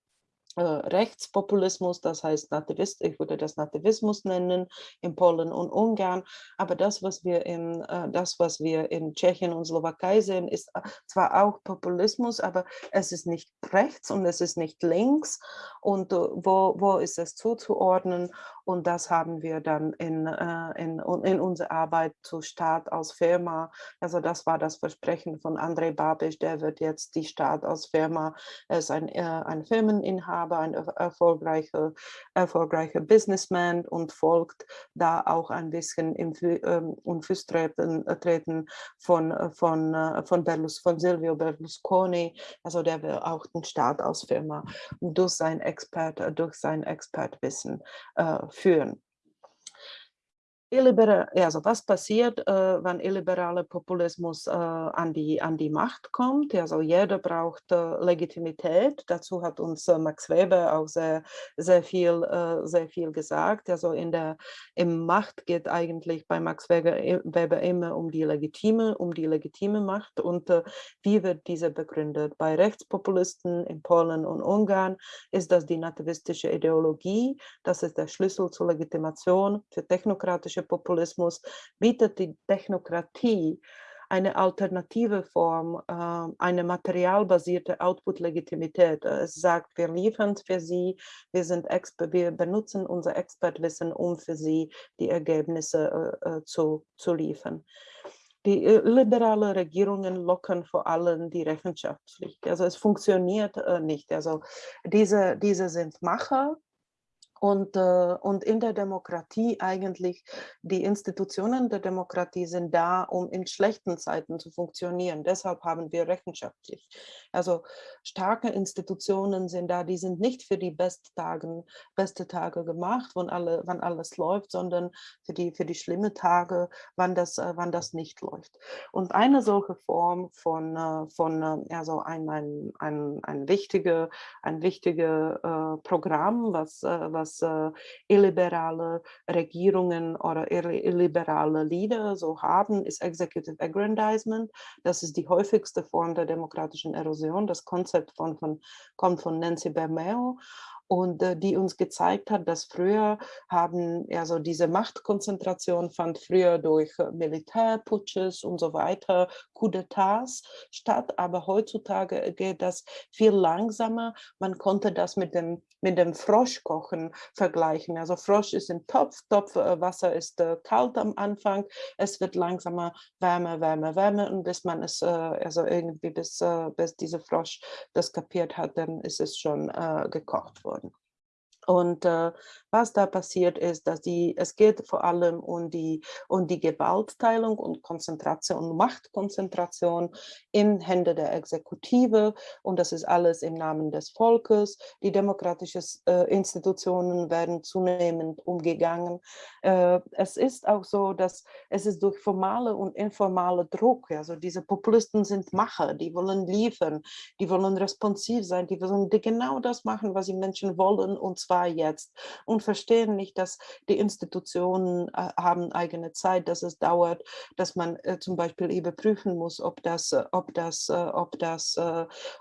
äh, Rechtspopulismus, das heißt Nativist, ich würde das Nativismus nennen, in Polen und Ungarn. Aber das, was wir in, äh, das, was wir in Tschechien und Slowakei sehen, ist zwar auch Populismus, aber es ist nicht rechts und es ist nicht links. Und wo, wo ist es zuzuordnen? Und das haben wir dann in, in, in unserer Arbeit zu Staat als Firma. Also das war das Versprechen von Andrei Babisch, der wird jetzt die Staat als Firma, er ist ein, ein Firmeninhaber, aber ein erfolgreicher, erfolgreicher Businessman und folgt da auch ein bisschen im ähm, Fußtreten äh, treten von, äh, von, äh, von, Berlus, von Silvio Berlusconi, also der will auch den Staat als Firma durch sein Expert, durch sein Expertwissen äh, führen. Illibera also was passiert, äh, wenn illiberaler Populismus äh, an, die, an die Macht kommt? Also jeder braucht äh, Legitimität. Dazu hat uns äh, Max Weber auch sehr, sehr, viel, äh, sehr viel gesagt. Also in der im Macht geht eigentlich bei Max Weber, Weber immer um die legitime, um die legitime Macht. Und äh, wie wird diese begründet? Bei Rechtspopulisten in Polen und Ungarn ist das die nativistische Ideologie. Das ist der Schlüssel zur Legitimation für technokratische Populismus bietet die Technokratie eine alternative Form, äh, eine materialbasierte Output-Legitimität. Es sagt, wir liefern für Sie, wir, sind wir benutzen unser Expertwissen, um für Sie die Ergebnisse äh, äh zu, zu liefern. Die liberale Regierungen lockern vor allem die Rechenschaftspflicht. Also es funktioniert nicht. Also diese, diese sind Macher, und, äh, und in der Demokratie eigentlich, die Institutionen der Demokratie sind da, um in schlechten Zeiten zu funktionieren. Deshalb haben wir Rechenschaftspflicht. Also starke Institutionen sind da, die sind nicht für die Besttagen, beste Tage gemacht, wann, alle, wann alles läuft, sondern für die, für die schlimmen Tage, wann das, äh, wann das nicht läuft. Und eine solche Form von, äh, von also ein, ein, ein, ein wichtiges ein wichtige, äh, Programm, was, äh, was dass äh, illiberale Regierungen oder illiberale Leader so haben, ist Executive Aggrandizement. Das ist die häufigste Form der demokratischen Erosion. Das Konzept von, von, kommt von Nancy Bermeo und äh, die uns gezeigt hat, dass früher haben, also diese Machtkonzentration fand früher durch äh, Militärputsches und so weiter, Coup d'etats statt, aber heutzutage geht das viel langsamer. Man konnte das mit dem, mit dem Froschkochen vergleichen. Also Frosch ist im Topf, Topfwasser äh, ist äh, kalt am Anfang, es wird langsamer wärmer, wärmer, wärmer und bis man es, äh, also irgendwie bis, äh, bis dieser Frosch das kapiert hat, dann ist es schon gekocht worden. Und äh, was da passiert ist, dass die, es geht vor allem um die, um die Gewaltteilung und Konzentration, Machtkonzentration in Hände der Exekutive und das ist alles im Namen des Volkes. Die demokratischen äh, Institutionen werden zunehmend umgegangen. Äh, es ist auch so, dass es ist durch formale und informale Druck, also diese Populisten sind Macher, die wollen liefern, die wollen responsiv sein, die wollen genau das machen, was die Menschen wollen und zwar zwar jetzt und verstehen nicht, dass die Institutionen äh, haben eigene Zeit, dass es dauert, dass man äh, zum Beispiel überprüfen muss, ob das, äh, ob das, ob das,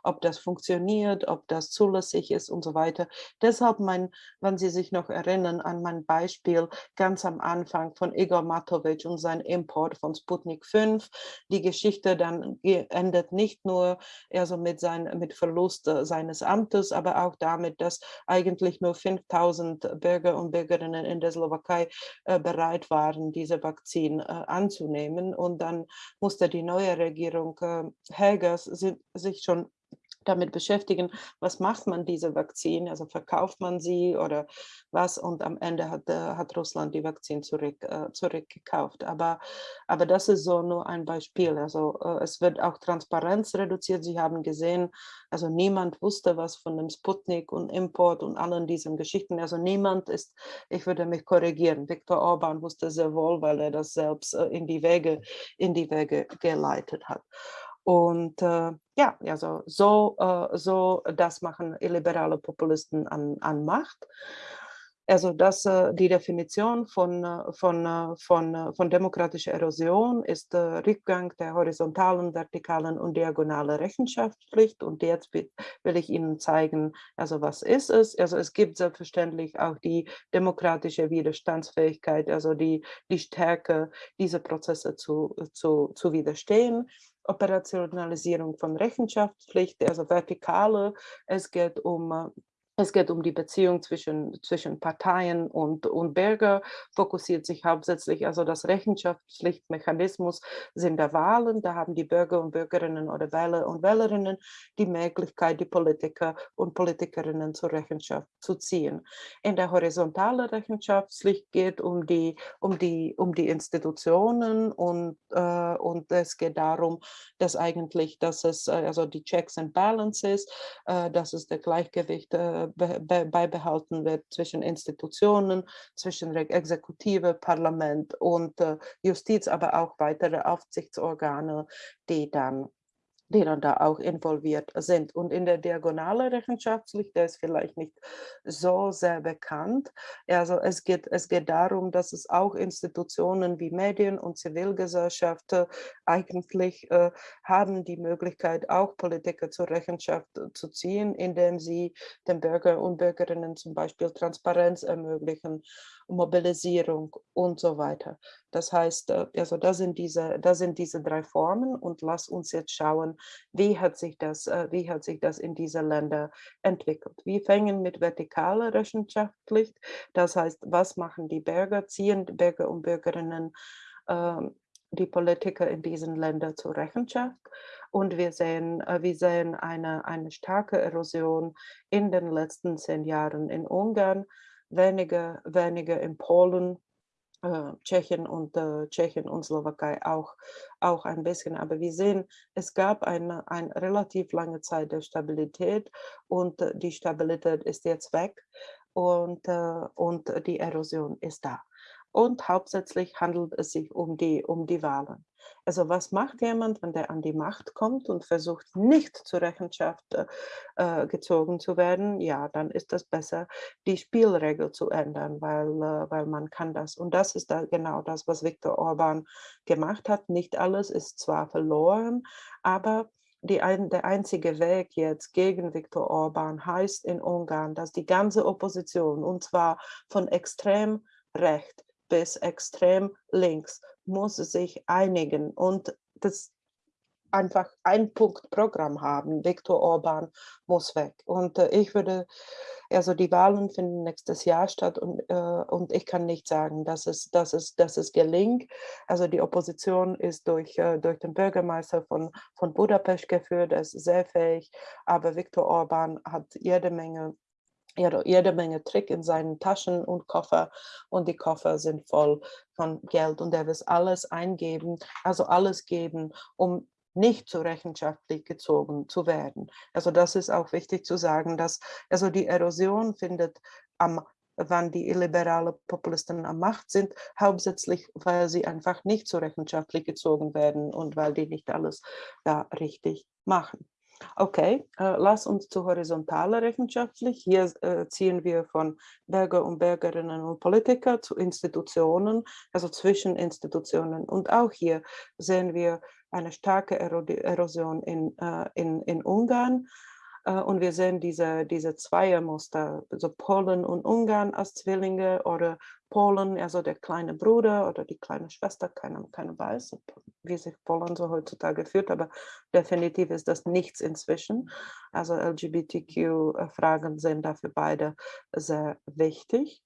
ob das funktioniert, ob das zulässig ist und so weiter. Deshalb, mein, wenn Sie sich noch erinnern an mein Beispiel ganz am Anfang von Igor Matovic und sein Import von Sputnik 5, die Geschichte dann endet nicht nur also mit, sein, mit Verlust seines Amtes, aber auch damit, dass eigentlich nur 5000 Bürger und Bürgerinnen in der Slowakei äh, bereit waren, diese Vakzin äh, anzunehmen. Und dann musste die neue Regierung äh, Helgers sich schon damit beschäftigen, was macht man diese Vakzin, also verkauft man sie oder was und am Ende hat, äh, hat Russland die Vakzin zurück, äh, zurückgekauft. Aber, aber das ist so nur ein Beispiel, also äh, es wird auch Transparenz reduziert. Sie haben gesehen, also niemand wusste was von dem Sputnik und Import und allen diesen Geschichten, also niemand ist, ich würde mich korrigieren, Viktor Orban wusste sehr wohl, weil er das selbst äh, in die Wege, in die Wege geleitet hat. Und äh, ja, also so, äh, so das machen illiberale Populisten an, an Macht. Also das, äh, die Definition von, äh, von, äh, von, von demokratischer Erosion ist Rückgang der horizontalen, vertikalen und diagonalen Rechenschaftspflicht. Und jetzt will ich Ihnen zeigen, also was ist es? Also es gibt selbstverständlich auch die demokratische Widerstandsfähigkeit, also die, die Stärke, diese Prozesse zu, zu, zu widerstehen. Operationalisierung von Rechenschaftspflicht, also vertikale. Es geht um es geht um die Beziehung zwischen, zwischen Parteien und, und Bürger, fokussiert sich hauptsächlich, also das Rechenschaftspflichtmechanismus sind der Wahlen, da haben die Bürger und Bürgerinnen oder Wähler und Wählerinnen die Möglichkeit, die Politiker und Politikerinnen zur Rechenschaft zu ziehen. In der horizontalen Rechenschaftspflicht geht um die, um die, um die Institutionen und, äh, und es geht darum, dass eigentlich, dass es, äh, also die Checks and Balances, äh, dass es der Gleichgewicht äh, beibehalten wird zwischen Institutionen, zwischen Exekutive, Parlament und äh, Justiz, aber auch weitere Aufsichtsorgane, die dann die dann da auch involviert sind. Und in der diagonale Rechenschaftspflicht, der ist vielleicht nicht so sehr bekannt. Also es geht, es geht darum, dass es auch Institutionen wie Medien und Zivilgesellschaft eigentlich äh, haben die Möglichkeit, auch Politiker zur Rechenschaft äh, zu ziehen, indem sie den Bürger und Bürgerinnen zum Beispiel Transparenz ermöglichen Mobilisierung und so weiter. Das heißt, äh, also das sind diese, das sind diese drei Formen und lass uns jetzt schauen, wie hat sich das, äh, wie hat sich das in diese Länder entwickelt. Wir fangen mit vertikaler Rechenschaftspflicht, das heißt, was machen die Bürger, ziehen Bürger und Bürgerinnen ähm, die Politiker in diesen Ländern zur Rechenschaft. Und wir sehen, äh, wir sehen eine, eine starke Erosion in den letzten zehn Jahren in Ungarn, weniger, weniger in Polen, äh, Tschechien und äh, Tschechien und Slowakei auch, auch ein bisschen. Aber wir sehen, es gab eine, eine relativ lange Zeit der Stabilität und äh, die Stabilität ist jetzt weg und, äh, und die Erosion ist da. Und hauptsächlich handelt es sich um die, um die Wahlen. Also was macht jemand, wenn der an die Macht kommt und versucht nicht zur Rechenschaft äh, äh, gezogen zu werden? Ja, dann ist es besser, die Spielregel zu ändern, weil, äh, weil man kann das. Und das ist da genau das, was Viktor Orban gemacht hat. Nicht alles ist zwar verloren, aber ein, der einzige Weg jetzt gegen Viktor Orban heißt in Ungarn, dass die ganze Opposition, und zwar von extrem recht bis extrem links muss sich einigen und das einfach ein Punkt Programm haben. Viktor Orban muss weg. Und äh, ich würde, also die Wahlen finden nächstes Jahr statt und, äh, und ich kann nicht sagen, dass es, dass, es, dass es gelingt. Also die Opposition ist durch, äh, durch den Bürgermeister von, von Budapest geführt, er ist sehr fähig, aber Viktor Orban hat jede Menge jede Menge Trick in seinen Taschen und Koffer und die Koffer sind voll von Geld und er wird alles eingeben, also alles geben, um nicht zur Rechenschaftlich gezogen zu werden. Also das ist auch wichtig zu sagen, dass also die Erosion findet am wann die illiberale Populisten am Macht sind, hauptsächlich, weil sie einfach nicht zur Rechenschaftlich gezogen werden und weil die nicht alles da richtig machen. Okay, äh, lass uns zu horizontaler Rechenschaftlich. Hier äh, ziehen wir von Bürger und Bürgerinnen und Politiker zu Institutionen, also zwischen Institutionen. Und auch hier sehen wir eine starke Erosion in, äh, in, in Ungarn. Äh, und wir sehen diese, diese Zweiermuster, also Polen und Ungarn als Zwillinge oder Polen, also der kleine Bruder oder die kleine Schwester, keiner keine weiß, wie sich Polen so heutzutage führt, aber definitiv ist das nichts inzwischen. Also LGBTQ-Fragen sind dafür beide sehr wichtig.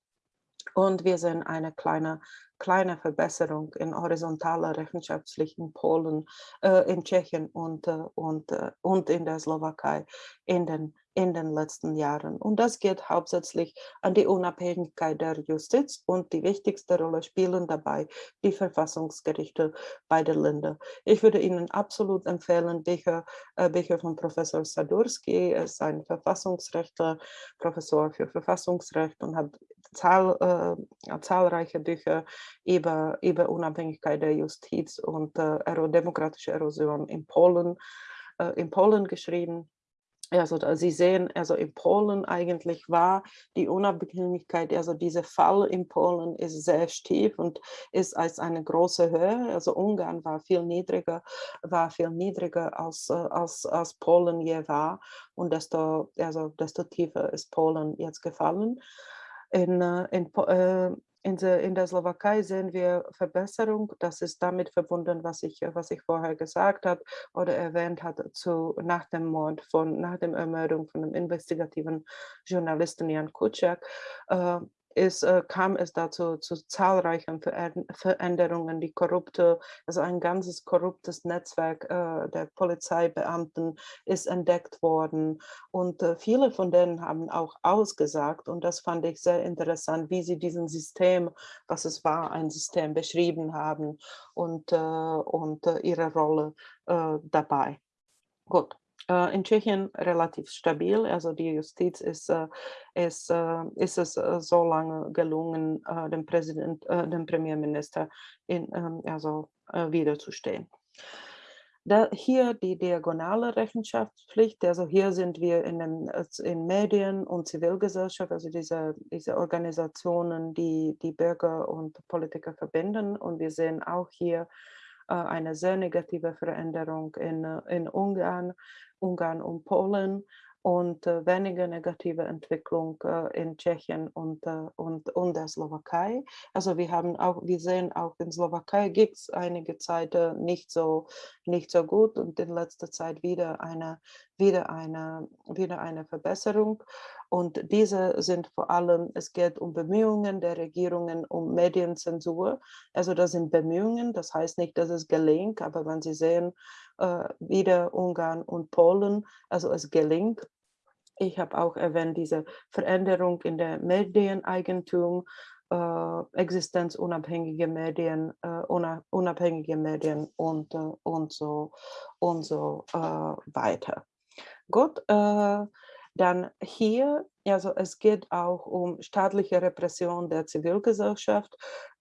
Und wir sehen eine kleine, kleine Verbesserung in horizontaler Rechenschaftspflicht in Polen, äh, in Tschechien und, äh, und, äh, und in der Slowakei in den in den letzten Jahren. Und das geht hauptsächlich an die Unabhängigkeit der Justiz und die wichtigste Rolle spielen dabei die Verfassungsgerichte beider Länder. Ich würde Ihnen absolut empfehlen, Bücher, äh, Bücher von Professor Sadurski, er ist ein Verfassungsrechtler, Professor für Verfassungsrecht und hat zahl, äh, zahlreiche Bücher über, über Unabhängigkeit der Justiz und äh, demokratische Erosion in Polen, äh, in Polen geschrieben also Sie sehen, also in Polen eigentlich war die Unabhängigkeit, also dieser Fall in Polen ist sehr stief und ist als eine große Höhe. Also Ungarn war viel niedriger, war viel niedriger als, äh, als, als Polen je war und desto, also desto tiefer ist Polen jetzt gefallen. In, äh, in, äh, in der, in der Slowakei sehen wir Verbesserung. Das ist damit verbunden, was ich, was ich vorher gesagt habe oder erwähnt habe, zu, nach dem Mord von, nach der Ermordung von dem investigativen Journalisten Jan Kuciak. Ist, äh, kam es dazu zu zahlreichen Veränderungen. Die korrupte, also ein ganzes korruptes Netzwerk äh, der Polizeibeamten ist entdeckt worden und äh, viele von denen haben auch ausgesagt und das fand ich sehr interessant, wie sie diesen System, was es war, ein System beschrieben haben und, äh, und äh, ihre Rolle äh, dabei. Gut. Äh, in Tschechien relativ stabil. Also die Justiz ist, äh, ist, äh, ist es so lange gelungen, dem Präsident, dem Premierminister in, also, wiederzustehen. Da hier die diagonale Rechenschaftspflicht, also hier sind wir in, den, in Medien und Zivilgesellschaft, also diese, diese Organisationen, die die Bürger und Politiker verbinden. Und wir sehen auch hier eine sehr negative Veränderung in, in Ungarn, Ungarn und Polen und äh, weniger negative Entwicklung äh, in Tschechien und, äh, und, und der Slowakei. Also wir haben auch, wir sehen auch in Slowakei gibt es einige Zeit nicht so, nicht so gut und in letzter Zeit wieder eine, wieder eine, wieder eine Verbesserung. Und diese sind vor allem, es geht um Bemühungen der Regierungen um Medienzensur. Also das sind Bemühungen, das heißt nicht, dass es gelingt, aber wenn Sie sehen, äh, wieder Ungarn und Polen, also es gelingt. Ich habe auch erwähnt, diese Veränderung in der Medieneigentum, äh, existenzunabhängige Medien, äh, unabhängige Medien und, äh, und so, und so äh, weiter. Gut, äh, dann hier, also es geht auch um staatliche Repression der Zivilgesellschaft.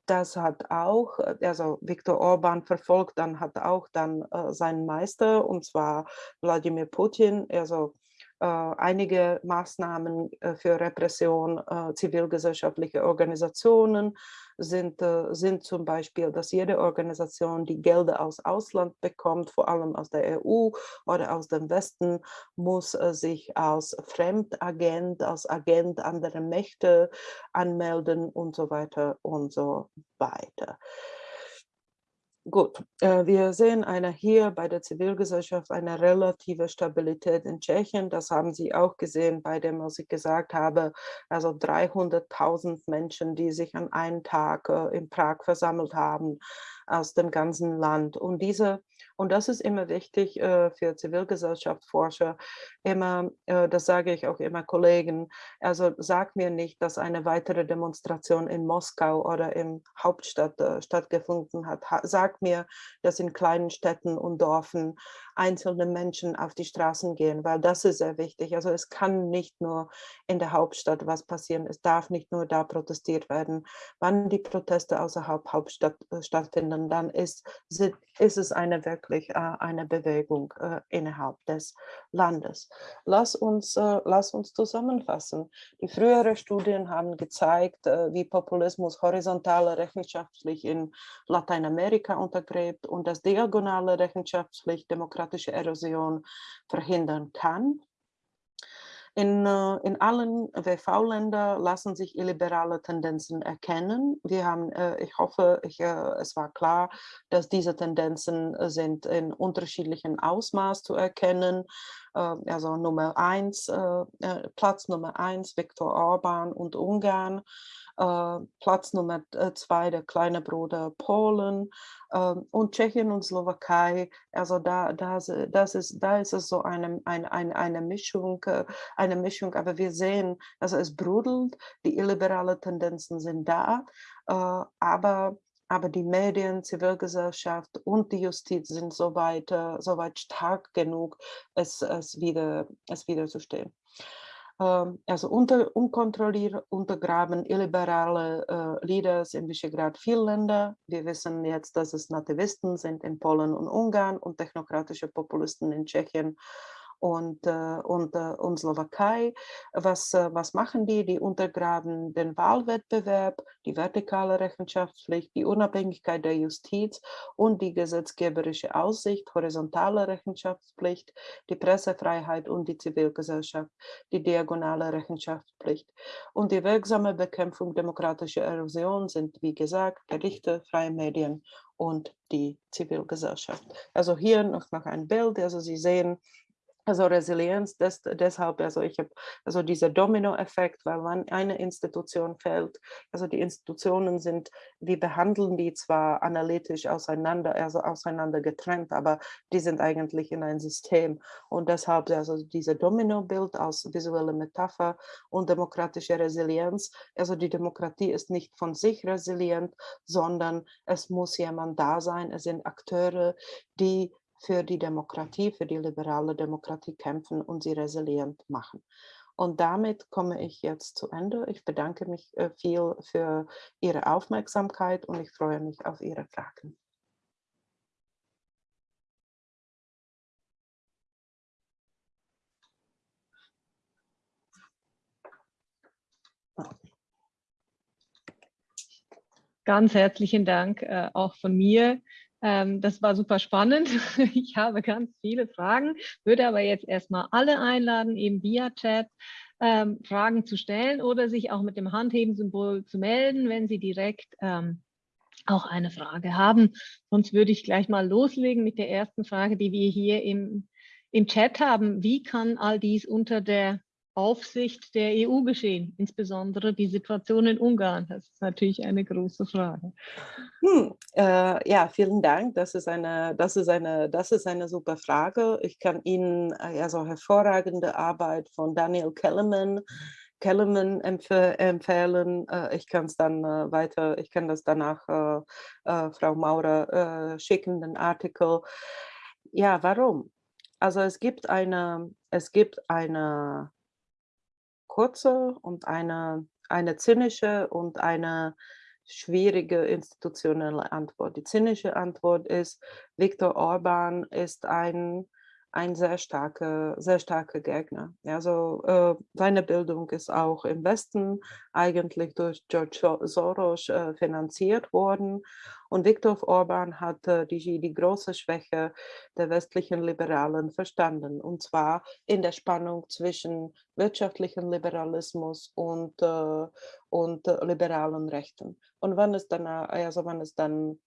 Das hat auch, also Viktor Orban verfolgt, dann hat auch dann äh, seinen Meister, und zwar Wladimir Putin, also äh, einige Maßnahmen äh, für Repression äh, zivilgesellschaftlicher Organisationen sind, sind zum Beispiel, dass jede Organisation, die Gelder aus Ausland bekommt, vor allem aus der EU oder aus dem Westen, muss sich als Fremdagent, als Agent anderer Mächte anmelden und so weiter und so weiter. Gut, äh, wir sehen eine hier bei der Zivilgesellschaft eine relative Stabilität in Tschechien. Das haben Sie auch gesehen bei dem, was ich gesagt habe, also 300.000 Menschen, die sich an einem Tag äh, in Prag versammelt haben aus dem ganzen Land. Und diese und das ist immer wichtig äh, für Zivilgesellschaftsforscher. Immer, äh, das sage ich auch immer Kollegen, also sag mir nicht, dass eine weitere Demonstration in Moskau oder im Hauptstadt äh, stattgefunden hat. Ha sag mir, dass in kleinen Städten und Dörfern einzelne Menschen auf die Straßen gehen, weil das ist sehr wichtig. Also es kann nicht nur in der Hauptstadt was passieren. Es darf nicht nur da protestiert werden. Wann die Proteste außerhalb Hauptstadt äh, stattfinden, dann ist, ist es eine wirklich äh, eine Bewegung äh, innerhalb des Landes. Lass uns, lass uns zusammenfassen. Die früheren Studien haben gezeigt, wie Populismus horizontale Rechenschaftspflicht in Lateinamerika untergräbt und dass diagonale Rechenschaftspflicht demokratische Erosion verhindern kann. In, äh, in allen WV-Ländern lassen sich illiberale Tendenzen erkennen. Wir haben, äh, ich hoffe, ich, äh, es war klar, dass diese Tendenzen sind in unterschiedlichen Ausmaß zu erkennen. Also Nummer eins, Platz Nummer eins, Viktor Orban und Ungarn. Äh, Platz Nummer äh, zwei der kleine Bruder Polen ähm, und Tschechien und Slowakei. Also da, da, das ist, da ist es so eine, eine, eine, Mischung, äh, eine Mischung, aber wir sehen, also es brodelt, die illiberale Tendenzen sind da, aber aber die Medien, Zivilgesellschaft und die Justiz sind soweit, soweit stark genug, es, es, wieder, es wiederzustehen. Ähm, also unter, unkontrolliert untergraben illiberale Leaders in Visegrad viele Länder. Wir wissen jetzt, dass es Nativisten sind in Polen und Ungarn und technokratische Populisten in Tschechien und, äh, und, äh, und Slowakei. Was, äh, was machen die? Die untergraben den Wahlwettbewerb, die vertikale Rechenschaftspflicht, die Unabhängigkeit der Justiz und die gesetzgeberische Aussicht, horizontale Rechenschaftspflicht, die Pressefreiheit und die Zivilgesellschaft, die diagonale Rechenschaftspflicht. Und die wirksame Bekämpfung demokratischer Erosion sind, wie gesagt, Gerichte, freie Medien und die Zivilgesellschaft. Also hier noch, noch ein Bild, also Sie sehen, also Resilienz, das, deshalb, also ich habe also dieser Dominoeffekt, weil wenn eine Institution fällt, also die Institutionen sind, wir behandeln die zwar analytisch auseinander, also auseinander getrennt, aber die sind eigentlich in ein System. Und deshalb also dieser Domino-Bild aus visueller Metapher und demokratische Resilienz, also die Demokratie ist nicht von sich resilient, sondern es muss jemand da sein, es sind Akteure, die für die Demokratie, für die liberale Demokratie kämpfen und sie resilient machen. Und damit komme ich jetzt zu Ende. Ich bedanke mich äh, viel für Ihre Aufmerksamkeit und ich freue mich auf Ihre Fragen. Ganz herzlichen Dank äh, auch von mir. Ähm, das war super spannend. Ich habe ganz viele Fragen, würde aber jetzt erstmal alle einladen, eben via Chat ähm, Fragen zu stellen oder sich auch mit dem Handheben-Symbol zu melden, wenn Sie direkt ähm, auch eine Frage haben. Sonst würde ich gleich mal loslegen mit der ersten Frage, die wir hier im, im Chat haben. Wie kann all dies unter der Aufsicht der EU geschehen, insbesondere die Situation in Ungarn? Das ist natürlich eine große Frage. Hm, äh, ja, vielen Dank. Das ist, eine, das, ist eine, das ist eine super Frage. Ich kann Ihnen also hervorragende Arbeit von Daniel Kellerman Kellerman empf empfehlen. Äh, ich kann es dann äh, weiter, ich kann das danach äh, äh Frau Maurer schicken, den Artikel. Ja, warum? Also es gibt eine, es gibt eine kurze und eine, eine zynische und eine schwierige institutionelle Antwort. Die zynische Antwort ist, Viktor Orban ist ein ein sehr starker, sehr starker Gegner. Also äh, seine Bildung ist auch im Westen eigentlich durch George Soros äh, finanziert worden. Und Viktor Orban hat äh, die, die große Schwäche der westlichen Liberalen verstanden. Und zwar in der Spannung zwischen wirtschaftlichem Liberalismus und, äh, und liberalen Rechten. Und wenn es dann, also wenn es dann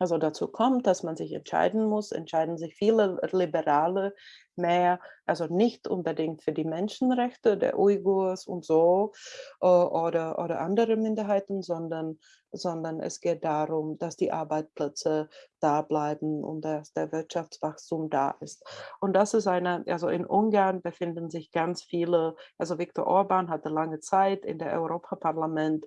also dazu kommt, dass man sich entscheiden muss, entscheiden sich viele Liberale mehr, also nicht unbedingt für die Menschenrechte der Uigurs und so äh, oder, oder andere Minderheiten, sondern sondern es geht darum, dass die Arbeitsplätze da bleiben und dass der Wirtschaftswachstum da ist. Und das ist eine, also in Ungarn befinden sich ganz viele, also Viktor Orban hatte lange Zeit in der Europaparlament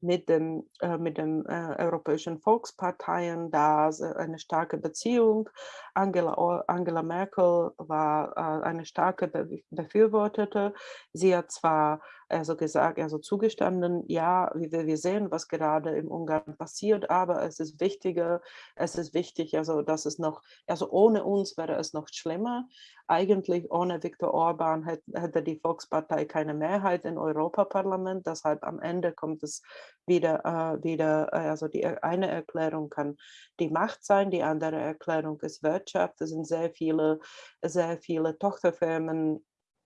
mit dem, äh, mit dem äh, Europäischen Volksparteien da eine starke Beziehung. Angela, Angela Merkel war äh, eine starke Be Befürwortete. Sie hat zwar also gesagt, also zugestanden, ja, wir, wir sehen, was gerade im Ungarn passiert, aber es ist wichtiger, es ist wichtig, also dass es noch, also ohne uns wäre es noch schlimmer. Eigentlich ohne Viktor Orban hätte, die Volkspartei keine Mehrheit im Europaparlament, deshalb am Ende kommt es wieder, äh, wieder äh, also die eine Erklärung kann die Macht sein, die andere Erklärung ist Wirtschaft. Es sind sehr viele, sehr viele Tochterfirmen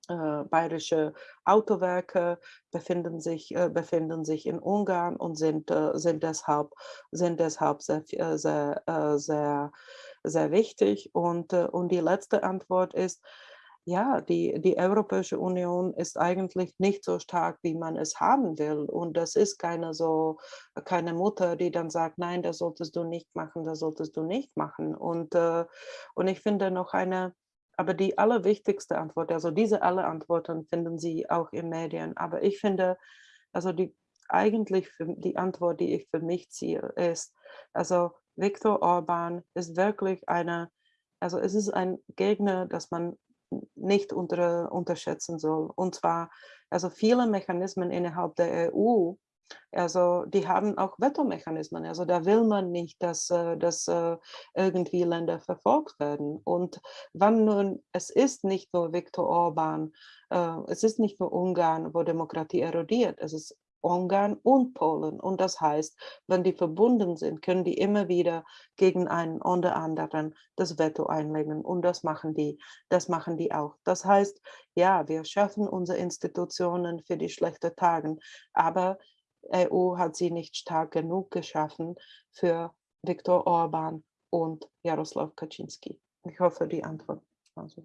äh, bayerische Autowerke befinden sich, äh, befinden sich in Ungarn und sind, äh, sind deshalb, sind deshalb sehr, äh, sehr, äh, sehr, sehr wichtig. Und, äh, und die letzte Antwort ist, ja, die, die Europäische Union ist eigentlich nicht so stark, wie man es haben will. Und das ist keine so, keine Mutter, die dann sagt, nein, das solltest du nicht machen, das solltest du nicht machen. Und, und ich finde noch eine, aber die allerwichtigste Antwort, also diese alle Antworten finden Sie auch in Medien. Aber ich finde, also die eigentlich für die Antwort, die ich für mich ziehe, ist, also Viktor Orban ist wirklich eine, also es ist ein Gegner, das man nicht unter, unterschätzen soll. Und zwar, also viele Mechanismen innerhalb der EU, also die haben auch Vetomechanismen. Also da will man nicht, dass, äh, dass äh, irgendwie Länder verfolgt werden. Und wann nun, es ist nicht nur Viktor Orban, äh, es ist nicht nur Ungarn, wo Demokratie erodiert, es ist Ungarn und Polen. Und das heißt, wenn die verbunden sind, können die immer wieder gegen einen oder anderen das Veto einlegen. Und das machen die, das machen die auch. Das heißt, ja, wir schaffen unsere Institutionen für die schlechten Tage, aber EU hat sie nicht stark genug geschaffen für Viktor Orban und Jaroslaw Kaczynski. Ich hoffe, die Antwort. Also.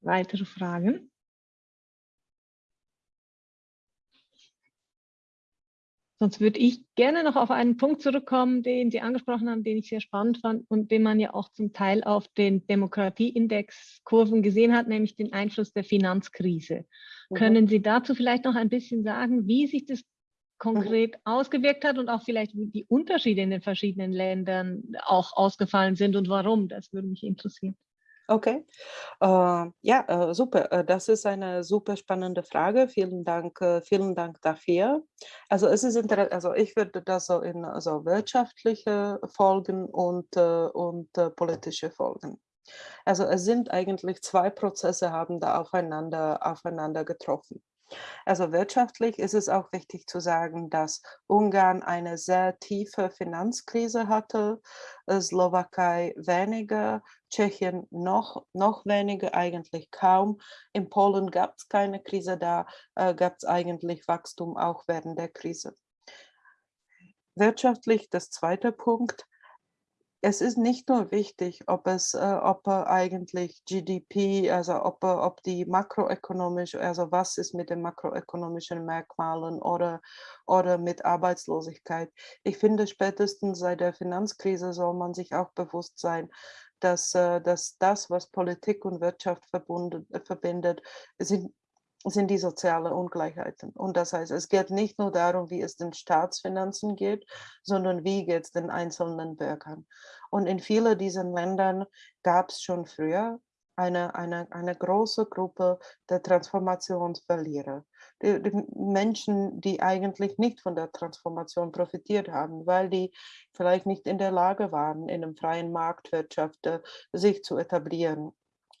Weitere Fragen? Sonst würde ich gerne noch auf einen Punkt zurückkommen, den Sie angesprochen haben, den ich sehr spannend fand und den man ja auch zum Teil auf den Demokratieindex-Kurven gesehen hat, nämlich den Einfluss der Finanzkrise. Mhm. Können Sie dazu vielleicht noch ein bisschen sagen, wie sich das konkret mhm. ausgewirkt hat und auch vielleicht wie die Unterschiede in den verschiedenen Ländern auch ausgefallen sind und warum? Das würde mich interessieren. Okay. Äh, ja, äh, super. Äh, das ist eine super spannende Frage. Vielen Dank, äh, vielen Dank dafür. Also es ist interessant, also ich würde das so in also wirtschaftliche Folgen und, äh, und äh, politische Folgen. Also es sind eigentlich zwei Prozesse haben da aufeinander, aufeinander getroffen. Also wirtschaftlich ist es auch wichtig zu sagen, dass Ungarn eine sehr tiefe Finanzkrise hatte, äh, Slowakei weniger, Tschechien noch, noch weniger, eigentlich kaum. In Polen gab es keine Krise, da äh, gab es eigentlich Wachstum auch während der Krise. Wirtschaftlich, das zweite Punkt, es ist nicht nur wichtig, ob es, äh, ob eigentlich GDP, also ob, ob die makroökonomisch, also was ist mit den makroökonomischen Merkmalen oder, oder mit Arbeitslosigkeit. Ich finde, spätestens seit der Finanzkrise soll man sich auch bewusst sein, dass, äh, dass das, was Politik und Wirtschaft verbunden, verbindet, sind sind die sozialen Ungleichheiten. Und das heißt, es geht nicht nur darum, wie es den Staatsfinanzen geht, sondern wie geht es den einzelnen Bürgern. Und in vielen dieser Ländern gab es schon früher eine, eine, eine große Gruppe der Transformationsverlierer. Die, die, Menschen, die eigentlich nicht von der Transformation profitiert haben, weil die vielleicht nicht in der Lage waren, in einem freien Marktwirtschaft äh, sich zu etablieren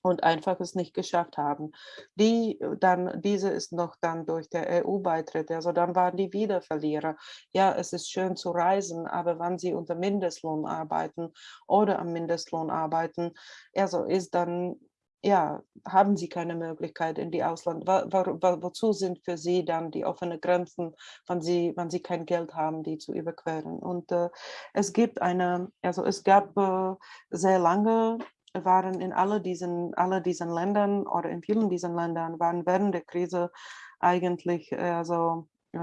und einfach es nicht geschafft haben. Die äh, dann, diese ist noch dann durch der EU-Beitritt, also dann waren die wieder Verlierer. Ja, es ist schön zu reisen, aber wenn sie unter Mindestlohn arbeiten oder am Mindestlohn arbeiten, also ist dann ja, haben sie keine Möglichkeit in die Ausland. Wo, wo, wozu sind für sie dann die offenen Grenzen, wenn sie, wenn sie kein Geld haben, die zu überqueren? Und äh, es gibt eine, also es gab äh, sehr lange waren in alle diesen, alle diesen Ländern oder in vielen diesen Ländern waren während der Krise eigentlich also äh,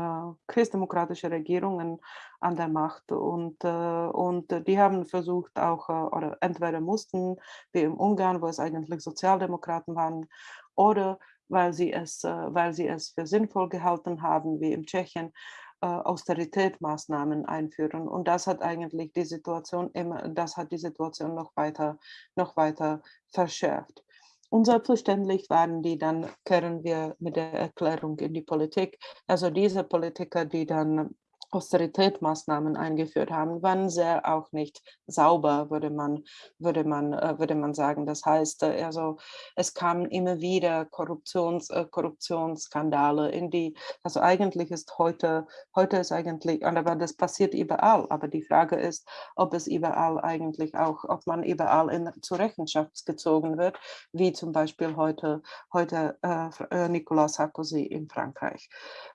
christdemokratische Regierungen an der Macht. Und, äh, und die haben versucht auch, äh, oder entweder mussten, wie im Ungarn, wo es eigentlich Sozialdemokraten waren, oder weil sie es, äh, weil sie es für sinnvoll gehalten haben, wie in Tschechien, äh, Austeritätsmaßnahmen einführen. Und das hat eigentlich die Situation immer, das hat die Situation noch weiter, noch weiter verschärft. Und selbstverständlich waren die dann, kehren wir mit der Erklärung in die Politik. Also diese Politiker, die dann Austeritätsmaßnahmen eingeführt haben, waren sehr auch nicht sauber, würde man, würde man, äh, würde man sagen. Das heißt, äh, also es kamen immer wieder Korruptions, äh, Korruptionsskandale in die, also eigentlich ist heute, heute ist eigentlich, aber das passiert überall, aber die Frage ist, ob es überall eigentlich auch, ob man überall in, zur Rechenschaft gezogen wird, wie zum Beispiel heute, heute äh, Nicolas Sarkozy in Frankreich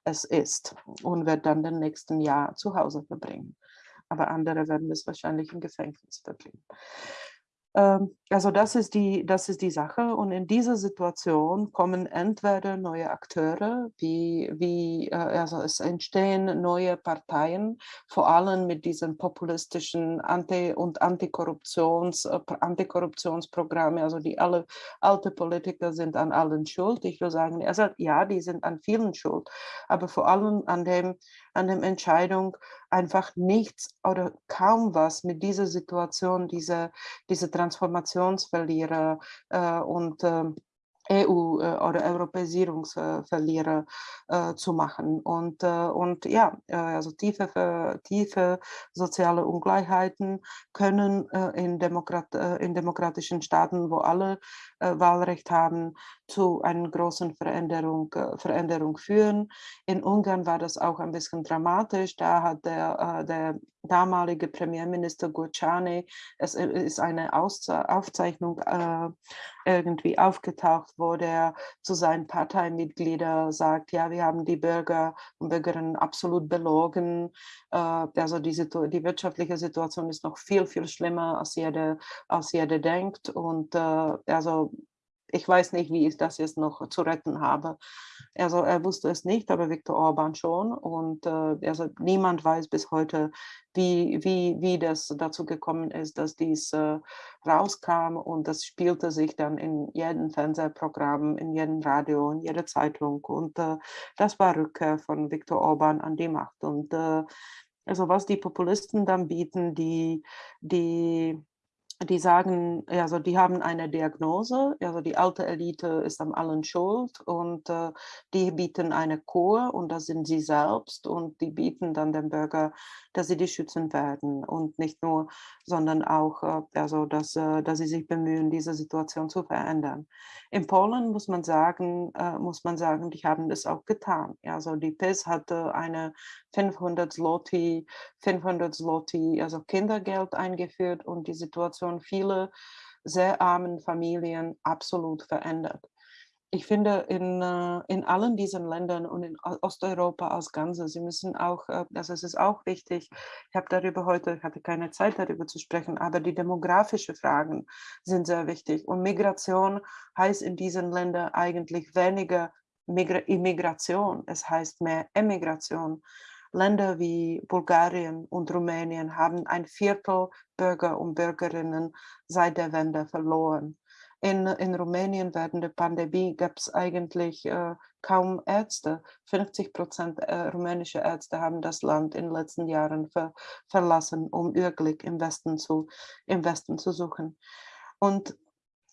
es ist und wird dann den nächsten Jahr zu Hause verbringen. aber andere werden es wahrscheinlich im Gefängnis verbringen. Ähm, also das ist, die, das ist die Sache. Und in dieser Situation kommen entweder neue Akteure, wie, wie äh, also es entstehen neue Parteien, vor allem mit diesen populistischen Anti- und Antikorruptions, äh, Antikorruptionsprogramme, also die alle alte Politiker sind an allen schuld. Ich würde sagen, also ja, die sind an vielen schuld, aber vor allem an dem, an der Entscheidung, einfach nichts oder kaum was mit dieser Situation, diese, diese Transformationsverlierer äh, und äh, EU- äh, oder Europäisierungsverlierer äh, zu machen. Und, äh, und ja, äh, also tiefe, tiefe soziale Ungleichheiten können äh, in, Demokrat, in demokratischen Staaten, wo alle Wahlrecht haben, zu einer großen Veränderung, Veränderung führen. In Ungarn war das auch ein bisschen dramatisch. Da hat der, der damalige Premierminister Gurciani, es ist eine Aufzeichnung irgendwie aufgetaucht, wo der zu seinen Parteimitgliedern sagt, ja, wir haben die Bürger und Bürgerinnen absolut belogen. Äh, also die, die wirtschaftliche Situation ist noch viel, viel schlimmer, als jeder, als jeder denkt. Und äh, also ich weiß nicht, wie ich das jetzt noch zu retten habe. Also er wusste es nicht, aber Viktor Orban schon. Und äh, also niemand weiß bis heute, wie, wie, wie das dazu gekommen ist, dass dies äh, rauskam. Und das spielte sich dann in jedem Fernsehprogramm, in jedem Radio, in jeder Zeitung. Und äh, das war Rückkehr von Viktor Orban an die Macht. Und äh, also was die Populisten dann bieten, die, die die sagen, also die haben eine Diagnose, also die alte Elite ist am allen schuld und äh, die bieten eine Kur und das sind sie selbst und die bieten dann dem Bürger, dass sie die schützen werden und nicht nur, sondern auch, äh, also dass, äh, dass sie sich bemühen, diese Situation zu verändern. In Polen muss man sagen, äh, muss man sagen, die haben das auch getan. Also die PIS hatte eine 500 Zloty, 500 Zloty, also Kindergeld eingeführt und die Situation vieler sehr armen Familien absolut verändert. Ich finde, in, äh, in allen diesen Ländern und in Osteuropa als Ganzes, sie müssen auch, also es ist auch wichtig, ich habe darüber heute, ich hatte keine Zeit darüber zu sprechen, aber die demografischen Fragen sind sehr wichtig. Und Migration heißt in diesen Ländern eigentlich weniger Immigration, es heißt mehr Emigration. Länder wie Bulgarien und Rumänien haben ein Viertel Bürger und Bürgerinnen seit der Wende verloren. In, in Rumänien während der Pandemie gab es eigentlich äh, kaum Ärzte. 50 Prozent äh, rumänische Ärzte haben das Land in den letzten Jahren ver, verlassen, um ihr Glück im Westen zu, im Westen zu suchen. Und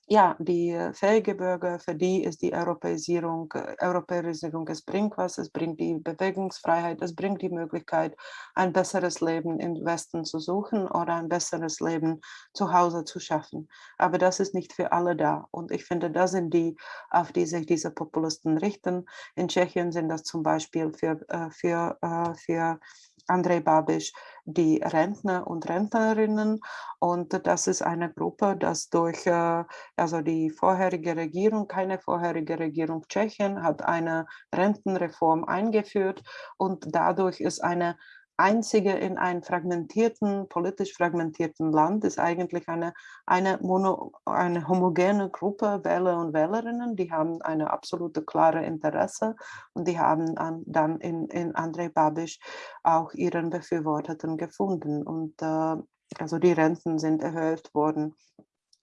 ja, die äh, fähige Bürger, für die ist die Europäisierung, äh, Europäisierung, es bringt was, es bringt die Bewegungsfreiheit, es bringt die Möglichkeit, ein besseres Leben im Westen zu suchen oder ein besseres Leben zu Hause zu schaffen. Aber das ist nicht für alle da. Und ich finde, das sind die, auf die sich diese Populisten richten. In Tschechien sind das zum Beispiel für, äh, für, für Andrei Babisch die Rentner und Rentnerinnen. Und das ist eine Gruppe, das durch äh, also die vorherige Regierung, keine vorherige Regierung Tschechien, hat eine Rentenreform eingeführt und dadurch ist eine einzige in einem fragmentierten, politisch fragmentierten Land ist eigentlich eine, eine, mono, eine homogene Gruppe Wähler und Wählerinnen, die haben eine absolute klare Interesse und die haben an, dann in, in Andrei Babisch auch ihren Befürworteten gefunden. Und äh, also die Renten sind erhöht worden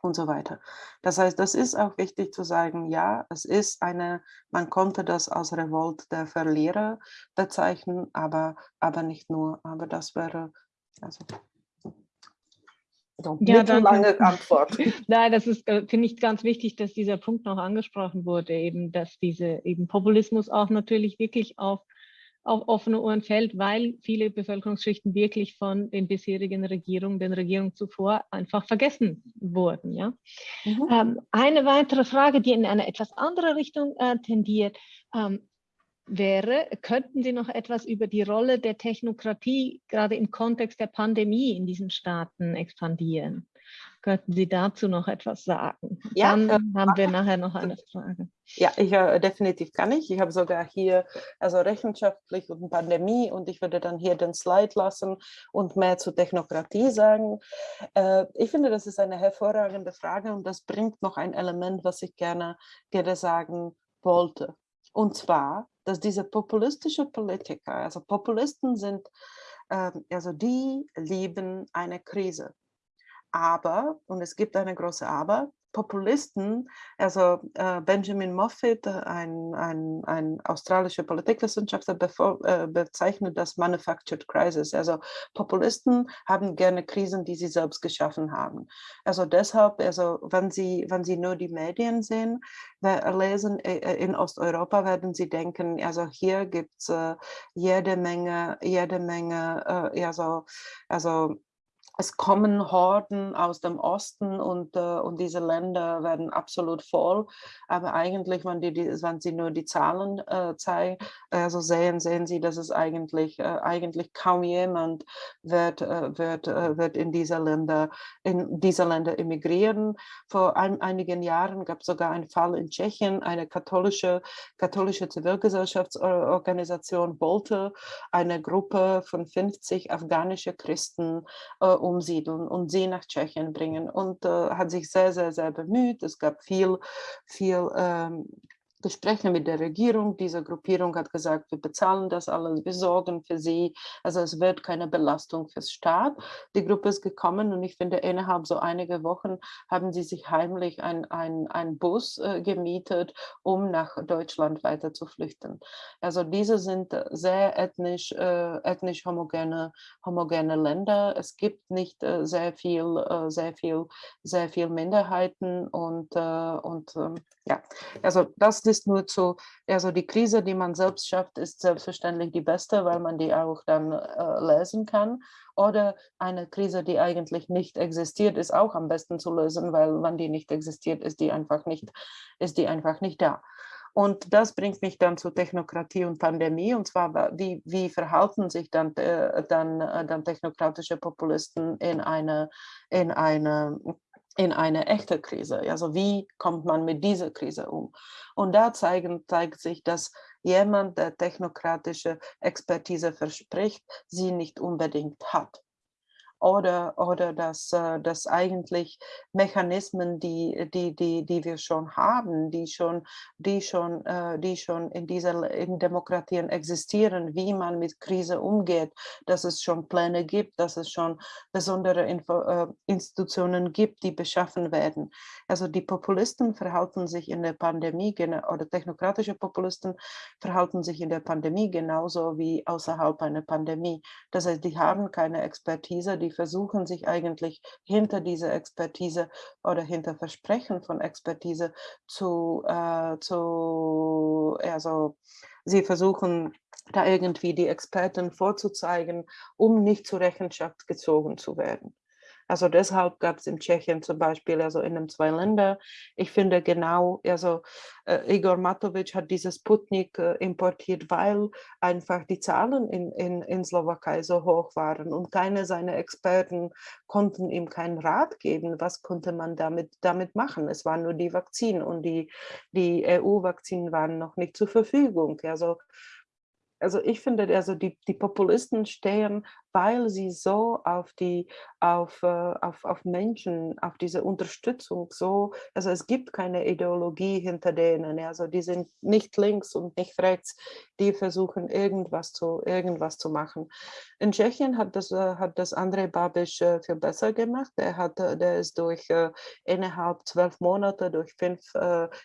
und so weiter. Das heißt, das ist auch wichtig zu sagen, ja, es ist eine, man konnte das als Revolt der Verlierer bezeichnen, aber, aber nicht nur, aber das wäre, also so, ja, lange Antwort. Nein, das ist, äh, finde ich, ganz wichtig, dass dieser Punkt noch angesprochen wurde, eben, dass diese eben Populismus auch natürlich wirklich auf auf offene Ohren fällt, weil viele Bevölkerungsschichten wirklich von den bisherigen Regierungen, den Regierungen zuvor einfach vergessen wurden. Ja? Mhm. Ähm, eine weitere Frage, die in eine etwas andere Richtung äh, tendiert, ähm, wäre, könnten Sie noch etwas über die Rolle der Technokratie gerade im Kontext der Pandemie in diesen Staaten expandieren? Könnten Sie dazu noch etwas sagen? Ja, Dann äh, haben wir nachher noch eine Frage. Ja, ich, äh, definitiv kann ich. Ich habe sogar hier also rechenschaftlich und Pandemie und ich würde dann hier den Slide lassen und mehr zu Technokratie sagen. Äh, ich finde, das ist eine hervorragende Frage und das bringt noch ein Element, was ich gerne, gerne sagen wollte. Und zwar, dass diese populistische Politiker, also Populisten sind, äh, also die lieben eine Krise. Aber, und es gibt eine große Aber, Populisten, also äh, Benjamin Moffitt, ein, ein, ein australischer Politikwissenschaftler, bevor, äh, bezeichnet das Manufactured Crisis. Also Populisten haben gerne Krisen, die sie selbst geschaffen haben. Also deshalb, also wenn sie, wenn sie nur die Medien sehen, lesen äh, äh, in Osteuropa, werden sie denken, also hier gibt es äh, jede Menge, jede Menge, äh, also, also es kommen Horden aus dem Osten und, äh, und diese Länder werden absolut voll. Aber eigentlich, wenn, die, die, wenn Sie nur die Zahlen äh, zeigen, also sehen, sehen Sie, dass es eigentlich, äh, eigentlich kaum jemand wird, äh, wird, äh, wird in diese Länder, in diese Länder emigrieren. Vor ein, einigen Jahren gab es sogar einen Fall in Tschechien, eine katholische, katholische Zivilgesellschaftsorganisation wollte eine Gruppe von 50 afghanische Christen äh, umsiedeln und sie nach Tschechien bringen und äh, hat sich sehr, sehr, sehr bemüht. Es gab viel, viel ähm, Gespräche mit der Regierung. Diese Gruppierung hat gesagt, wir bezahlen das alles, wir sorgen für sie. Also es wird keine Belastung fürs Staat. Die Gruppe ist gekommen und ich finde, innerhalb so einiger Wochen haben sie sich heimlich ein, ein, ein Bus äh, gemietet, um nach Deutschland weiter zu flüchten. Also diese sind sehr ethnisch, äh, ethnisch homogene, homogene Länder. Es gibt nicht äh, sehr viel, äh, sehr viel, sehr viel Minderheiten und, äh, und ähm, ja, also das ist nur zu, also die Krise, die man selbst schafft, ist selbstverständlich die beste, weil man die auch dann äh, lesen kann. Oder eine Krise, die eigentlich nicht existiert, ist auch am besten zu lösen, weil wenn die nicht existiert, ist die einfach nicht, ist die einfach nicht da. Und das bringt mich dann zu Technokratie und Pandemie. Und zwar, wie, wie verhalten sich dann, äh, dann, äh, dann technokratische Populisten in eine, in eine in eine echte Krise. Also wie kommt man mit dieser Krise um? Und da zeigen, zeigt sich, dass jemand, der technokratische Expertise verspricht, sie nicht unbedingt hat oder, oder dass, äh, dass eigentlich Mechanismen, die, die, die, die wir schon haben, die schon, die schon, äh, die schon in dieser in Demokratien existieren, wie man mit Krise umgeht, dass es schon Pläne gibt, dass es schon besondere Info, äh, Institutionen gibt, die beschaffen werden. Also die Populisten verhalten sich in der Pandemie oder technokratische Populisten verhalten sich in der Pandemie genauso wie außerhalb einer Pandemie. Das heißt, die haben keine Expertise, die die versuchen sich eigentlich hinter dieser Expertise oder hinter Versprechen von Expertise zu, äh, zu also sie versuchen da irgendwie die Experten vorzuzeigen, um nicht zur Rechenschaft gezogen zu werden. Also deshalb gab es in Tschechien zum Beispiel, also in den zwei Ländern, ich finde genau, also äh, Igor Matovic hat dieses Sputnik äh, importiert, weil einfach die Zahlen in, in, in Slowakei so hoch waren und keine seiner Experten konnten ihm keinen Rat geben, was konnte man damit, damit machen. Es waren nur die Vakzine und die, die EU-Vakzinen waren noch nicht zur Verfügung. Also also ich finde, also die, die Populisten stehen weil sie so auf die, auf, äh, auf, auf Menschen, auf diese Unterstützung so, also es gibt keine Ideologie hinter denen, also die sind nicht links und nicht rechts, die versuchen irgendwas zu, irgendwas zu machen. In Tschechien hat das, äh, hat das Andrej Babiš äh, viel besser gemacht, der, hat, der ist durch innerhalb zwölf Monate durch fünf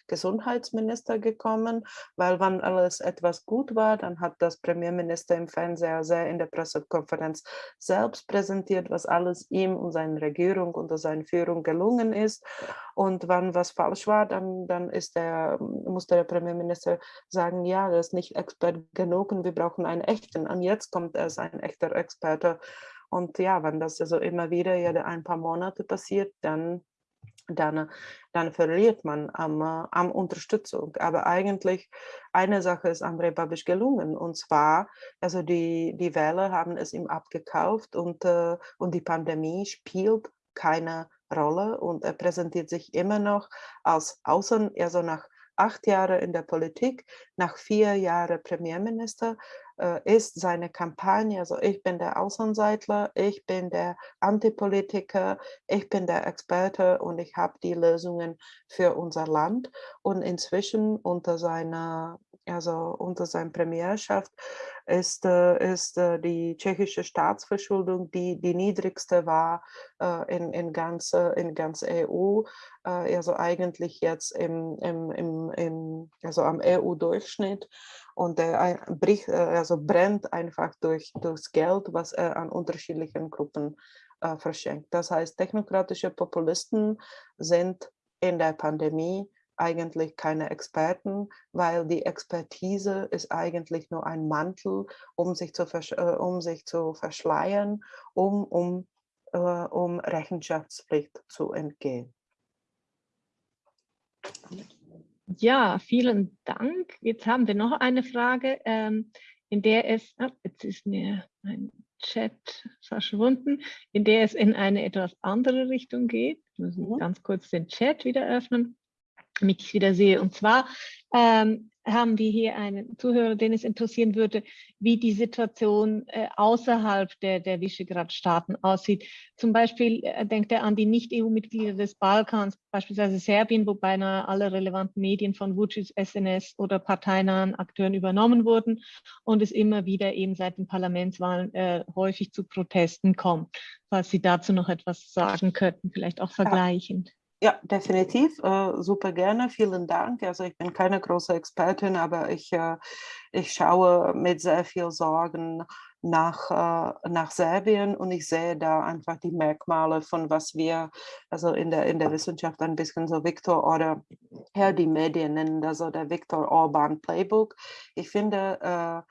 Gesundheitsminister gekommen, weil wenn alles etwas gut war, dann hat das Premierminister im Fernseher sehr in der Pressekonferenz Konferenz selbst präsentiert, was alles ihm und seiner Regierung unter seiner Führung gelungen ist. Und wenn was falsch war, dann, dann ist der, musste der Premierminister sagen, ja, das ist nicht Expert genug und wir brauchen einen echten. Und jetzt kommt es ein echter Experte. Und ja, wenn das also immer wieder jede ein paar Monate passiert, dann dann, dann verliert man am, am Unterstützung. Aber eigentlich eine Sache ist Andrei Babisch gelungen. Und zwar, also die, die Wähler haben es ihm abgekauft und, äh, und die Pandemie spielt keine Rolle. Und er präsentiert sich immer noch als Außen, also nach acht Jahren in der Politik, nach vier Jahren Premierminister, äh, ist seine Kampagne, also ich bin der Außenseitler, ich bin der Antipolitiker, ich bin der Experte und ich habe die Lösungen für unser Land. Und inzwischen unter seiner, also unter seiner Premierschaft ist, äh, ist äh, die tschechische Staatsverschuldung, die die niedrigste war äh, in, in, ganz, in ganz EU, also eigentlich jetzt im, im, im, im also am EU-Durchschnitt und er bricht, also brennt einfach durch, durchs Geld, was er an unterschiedlichen Gruppen äh, verschenkt. Das heißt, technokratische Populisten sind in der Pandemie eigentlich keine Experten, weil die Expertise ist eigentlich nur ein Mantel, um sich zu, äh, um sich zu verschleiern, um, um, äh, um Rechenschaftspflicht zu entgehen. Ja, vielen Dank. Jetzt haben wir noch eine Frage, ähm, in der es, oh, jetzt ist mir ein Chat verschwunden, in der es in eine etwas andere Richtung geht. Ich muss mhm. ganz kurz den Chat wieder öffnen damit ich wieder sehe. Und zwar ähm, haben wir hier einen Zuhörer, den es interessieren würde, wie die Situation äh, außerhalb der, der Visegrad-Staaten aussieht. Zum Beispiel äh, denkt er an die Nicht-EU-Mitglieder des Balkans, beispielsweise Serbien, wo beinahe alle relevanten Medien von Vucic, SNS oder parteinahen Akteuren übernommen wurden und es immer wieder eben seit den Parlamentswahlen äh, häufig zu Protesten kommt. Falls Sie dazu noch etwas sagen könnten, vielleicht auch vergleichend. Ja. Ja, definitiv. Äh, super gerne. Vielen Dank. Also ich bin keine große Expertin, aber ich, äh, ich schaue mit sehr viel Sorgen nach, äh, nach Serbien und ich sehe da einfach die Merkmale von was wir also in der, in der Wissenschaft ein bisschen so Viktor oder ja, die Medien nennen das so der Viktor Orban Playbook. Ich finde, äh,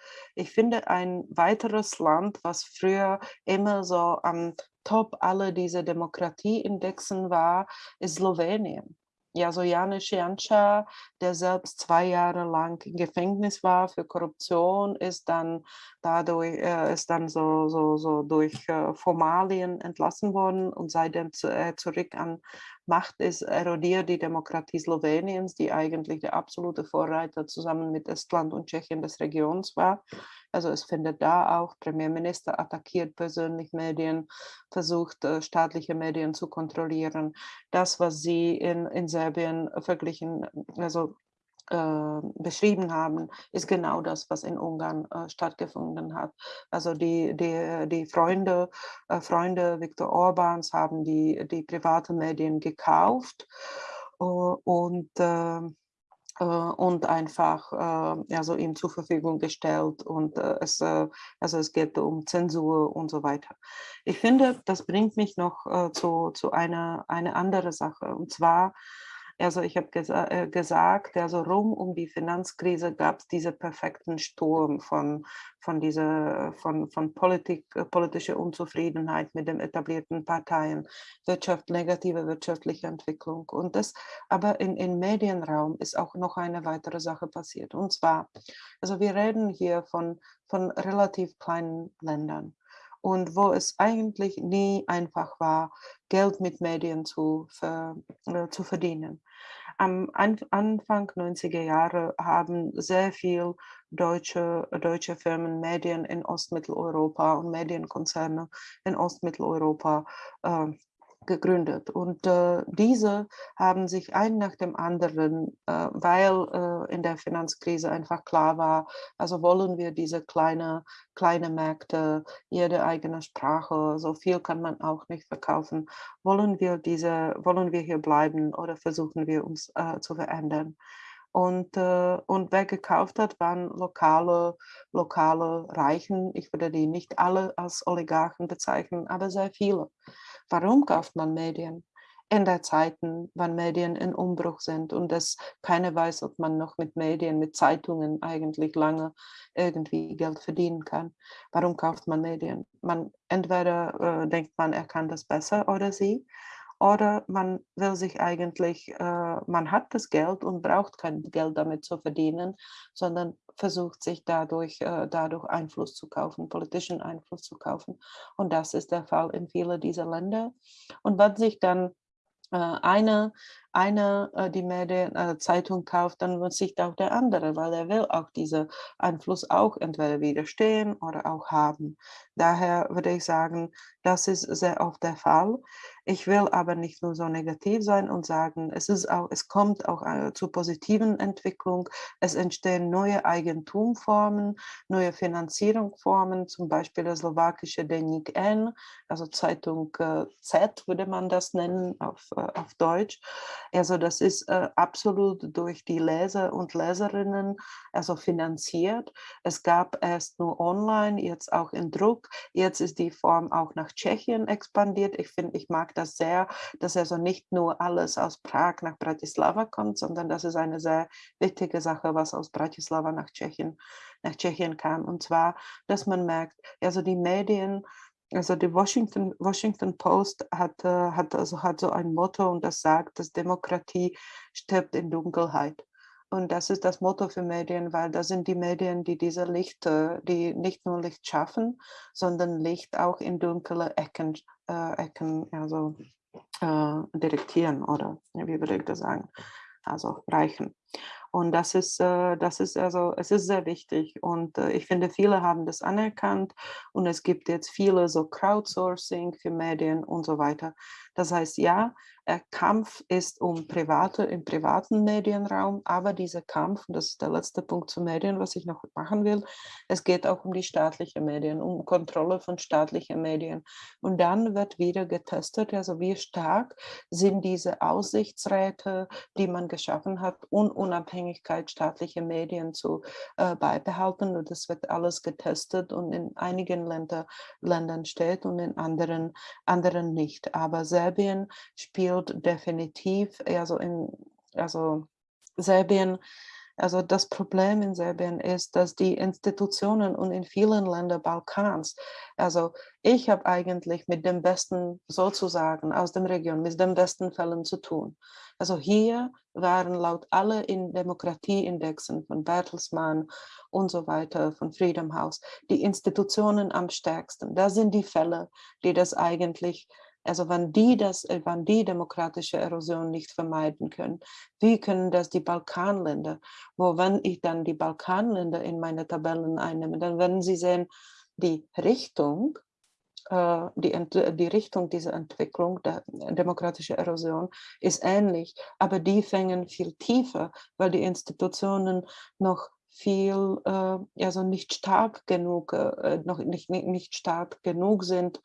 ich finde ein weiteres Land, was früher immer so am top alle diese Demokratieindexen war, ist Slowenien. Ja, so Janis Janša, der selbst zwei Jahre lang im Gefängnis war für Korruption, ist dann dadurch äh, ist dann so, so, so durch äh, Formalien entlassen worden und seitdem äh, zurück an Macht ist, erodiert die Demokratie Sloweniens, die eigentlich der absolute Vorreiter zusammen mit Estland und Tschechien des Regions war. Also es findet da auch, Premierminister attackiert persönlich Medien, versucht äh, staatliche Medien zu kontrollieren. Das, was Sie in, in Serbien verglichen, also äh, beschrieben haben, ist genau das, was in Ungarn äh, stattgefunden hat. Also die, die, die Freunde, äh, Freunde Viktor Orbans haben die, die private Medien gekauft äh, und ähm, äh, und einfach also ihm zur Verfügung gestellt und es, also es geht um Zensur und so weiter. Ich finde, das bringt mich noch zu, zu einer, eine andere Sache und zwar also ich habe gesa äh, gesagt, also rum um die Finanzkrise gab es diesen perfekten Sturm von, von, dieser, von, von Politik, äh, politischer Unzufriedenheit mit den etablierten Parteien, Wirtschaft, negative wirtschaftliche Entwicklung. Und das aber in, im Medienraum ist auch noch eine weitere Sache passiert. Und zwar, also wir reden hier von, von relativ kleinen Ländern und wo es eigentlich nie einfach war, Geld mit Medien zu, ver, äh, zu verdienen. Am Anfang 90er Jahre haben sehr viele deutsche, deutsche Firmen Medien in Ostmitteleuropa und Medienkonzerne in Ostmitteleuropa äh, gegründet. Und äh, diese haben sich ein nach dem anderen, äh, weil äh, in der Finanzkrise einfach klar war, also wollen wir diese kleine, kleine Märkte, jede eigene Sprache, so viel kann man auch nicht verkaufen. Wollen wir, diese, wollen wir hier bleiben oder versuchen wir uns äh, zu verändern? Und, äh, und wer gekauft hat, waren lokale, lokale Reichen. Ich würde die nicht alle als Oligarchen bezeichnen, aber sehr viele. Warum kauft man Medien? In der Zeiten, wann Medien in Umbruch sind und es keiner weiß, ob man noch mit Medien, mit Zeitungen eigentlich lange irgendwie Geld verdienen kann. Warum kauft man Medien? Man entweder äh, denkt man, er kann das besser oder sie, oder man will sich eigentlich, äh, man hat das Geld und braucht kein Geld damit zu verdienen, sondern versucht sich dadurch, äh, dadurch Einfluss zu kaufen, politischen Einfluss zu kaufen. Und das ist der Fall in vielen dieser Länder. Und was sich dann äh, eine, eine äh, die Medien, äh, Zeitung kauft, dann muss sich auch der andere, weil er will auch diesen Einfluss auch entweder widerstehen oder auch haben. Daher würde ich sagen, das ist sehr oft der Fall. Ich will aber nicht nur so negativ sein und sagen, es, ist auch, es kommt auch äh, zu positiven Entwicklung. Es entstehen neue Eigentumformen, neue Finanzierungsformen, zum Beispiel der slowakische Denik N, also Zeitung äh, Z würde man das nennen auf, äh, auf Deutsch. Also das ist absolut durch die Leser und Leserinnen also finanziert. Es gab erst nur online, jetzt auch in Druck. Jetzt ist die Form auch nach Tschechien expandiert. Ich finde, ich mag das sehr, dass also nicht nur alles aus Prag nach Bratislava kommt, sondern das ist eine sehr wichtige Sache, was aus Bratislava nach Tschechien, nach Tschechien kam. Und zwar, dass man merkt, also die Medien, also die Washington, Washington Post hat, hat, also hat so ein Motto und das sagt, dass Demokratie stirbt in Dunkelheit. Und das ist das Motto für Medien, weil das sind die Medien, die diese Licht, die nicht nur Licht schaffen, sondern Licht auch in dunkle Ecken, äh, Ecken also, äh, direktieren oder wie würde ich das sagen, also reichen. Und das ist, äh, das ist also, es ist sehr wichtig und äh, ich finde, viele haben das anerkannt und es gibt jetzt viele so Crowdsourcing für Medien und so weiter. Das heißt, ja, äh, Kampf ist um private, im privaten Medienraum, aber dieser Kampf, und das ist der letzte Punkt zu Medien, was ich noch machen will, es geht auch um die staatlichen Medien, um Kontrolle von staatlichen Medien. Und dann wird wieder getestet, also wie stark sind diese Aussichtsräte, die man geschaffen hat, um Unabhängigkeit staatlicher Medien zu äh, beibehalten. Und das wird alles getestet und in einigen Länder, Ländern steht und in anderen, anderen nicht. Aber Serbien spielt definitiv, also in, also Serbien, also das Problem in Serbien ist, dass die Institutionen und in vielen Ländern Balkans, also ich habe eigentlich mit dem Besten sozusagen aus dem Region, mit den besten Fällen zu tun. Also hier waren laut alle in Demokratieindexen von Bertelsmann und so weiter, von Freedom House, die Institutionen am stärksten. Da sind die Fälle, die das eigentlich also wenn die das, äh, wenn die demokratische Erosion nicht vermeiden können, wie können das die Balkanländer, wo wenn ich dann die Balkanländer in meine Tabellen einnehme, dann werden Sie sehen, die Richtung, äh, die, die Richtung dieser Entwicklung, der demokratischen Erosion, ist ähnlich, aber die fängen viel tiefer, weil die Institutionen noch viel, äh, also nicht stark genug, äh, noch nicht, nicht stark genug sind,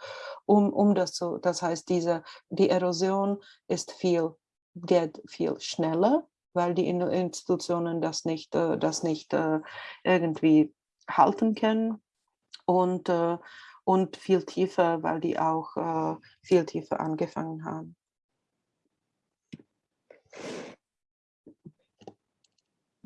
um, um das zu, das heißt, diese, die Erosion ist viel, geht viel schneller, weil die Institutionen das nicht, äh, das nicht äh, irgendwie halten können und, äh, und viel tiefer, weil die auch äh, viel tiefer angefangen haben.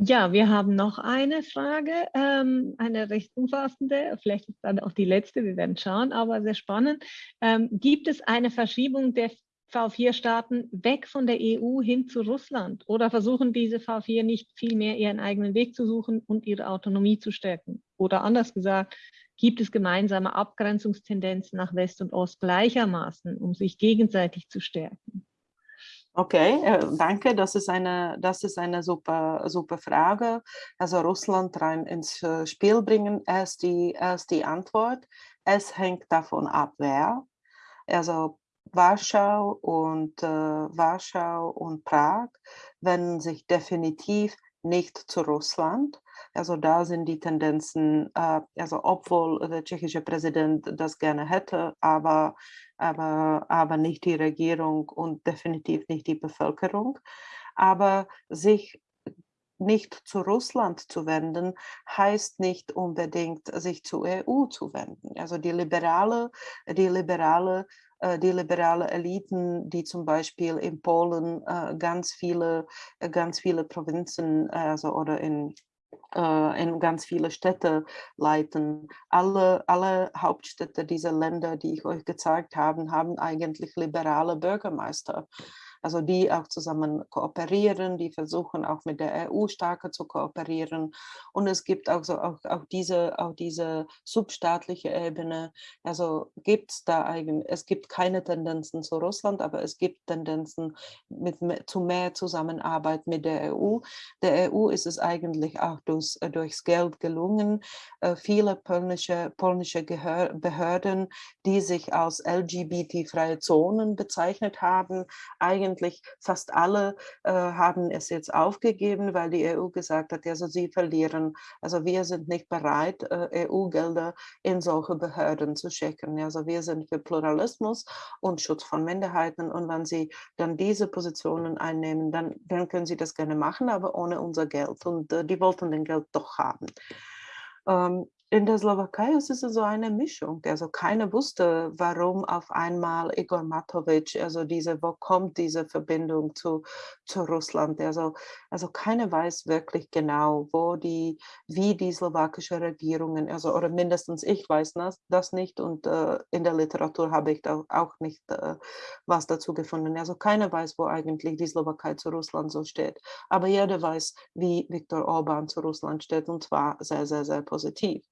Ja, wir haben noch eine Frage, ähm, eine recht umfassende, vielleicht ist dann auch die letzte, wir werden schauen, aber sehr spannend. Ähm, gibt es eine Verschiebung der V4-Staaten weg von der EU hin zu Russland oder versuchen diese V4 nicht vielmehr ihren eigenen Weg zu suchen und ihre Autonomie zu stärken? Oder anders gesagt, gibt es gemeinsame Abgrenzungstendenzen nach West und Ost gleichermaßen, um sich gegenseitig zu stärken? Okay, äh, danke. Das ist eine, das ist eine super, super Frage. Also Russland rein ins äh, Spiel bringen, erst die, erst die Antwort. Es hängt davon ab, wer. Also Warschau und äh, Warschau und Prag wenden sich definitiv nicht zu Russland. Also da sind die Tendenzen, äh, also obwohl der tschechische Präsident das gerne hätte, aber aber, aber nicht die Regierung und definitiv nicht die Bevölkerung. Aber sich nicht zu Russland zu wenden, heißt nicht unbedingt, sich zur EU zu wenden. Also die liberale, die liberale äh, die liberale Eliten, die zum Beispiel in Polen äh, ganz viele, ganz viele Provinzen also, oder in äh, in ganz viele Städte leiten. Alle, alle Hauptstädte dieser Länder, die ich euch gezeigt habe, haben eigentlich liberale Bürgermeister. Also die auch zusammen kooperieren, die versuchen auch mit der EU stärker zu kooperieren. Und es gibt auch, so, auch, auch, diese, auch diese substaatliche Ebene, also gibt es da eigentlich, es gibt keine Tendenzen zu Russland, aber es gibt Tendenzen mit, zu mehr Zusammenarbeit mit der EU. Der EU ist es eigentlich auch durchs, durchs Geld gelungen, äh, viele polnische, polnische Behörden, die sich als LGBT-freie Zonen bezeichnet haben, eigentlich fast alle äh, haben es jetzt aufgegeben, weil die EU gesagt hat, also sie verlieren. Also wir sind nicht bereit, äh, EU-Gelder in solche Behörden zu schicken. Also wir sind für Pluralismus und Schutz von Minderheiten und wenn sie dann diese Positionen einnehmen, dann, dann können sie das gerne machen, aber ohne unser Geld. Und äh, die wollten den Geld doch haben. Ähm, in der Slowakei ist es so eine Mischung. Also keiner wusste, warum auf einmal Igor Matovic, also diese, wo kommt diese Verbindung zu, zu Russland? Also, also keiner weiß wirklich genau, wo die, wie die slowakische Regierungen, also oder mindestens ich weiß das, das nicht und äh, in der Literatur habe ich da auch nicht äh, was dazu gefunden. Also keiner weiß, wo eigentlich die Slowakei zu Russland so steht. Aber jeder weiß, wie Viktor Orban zu Russland steht und zwar sehr, sehr, sehr positiv.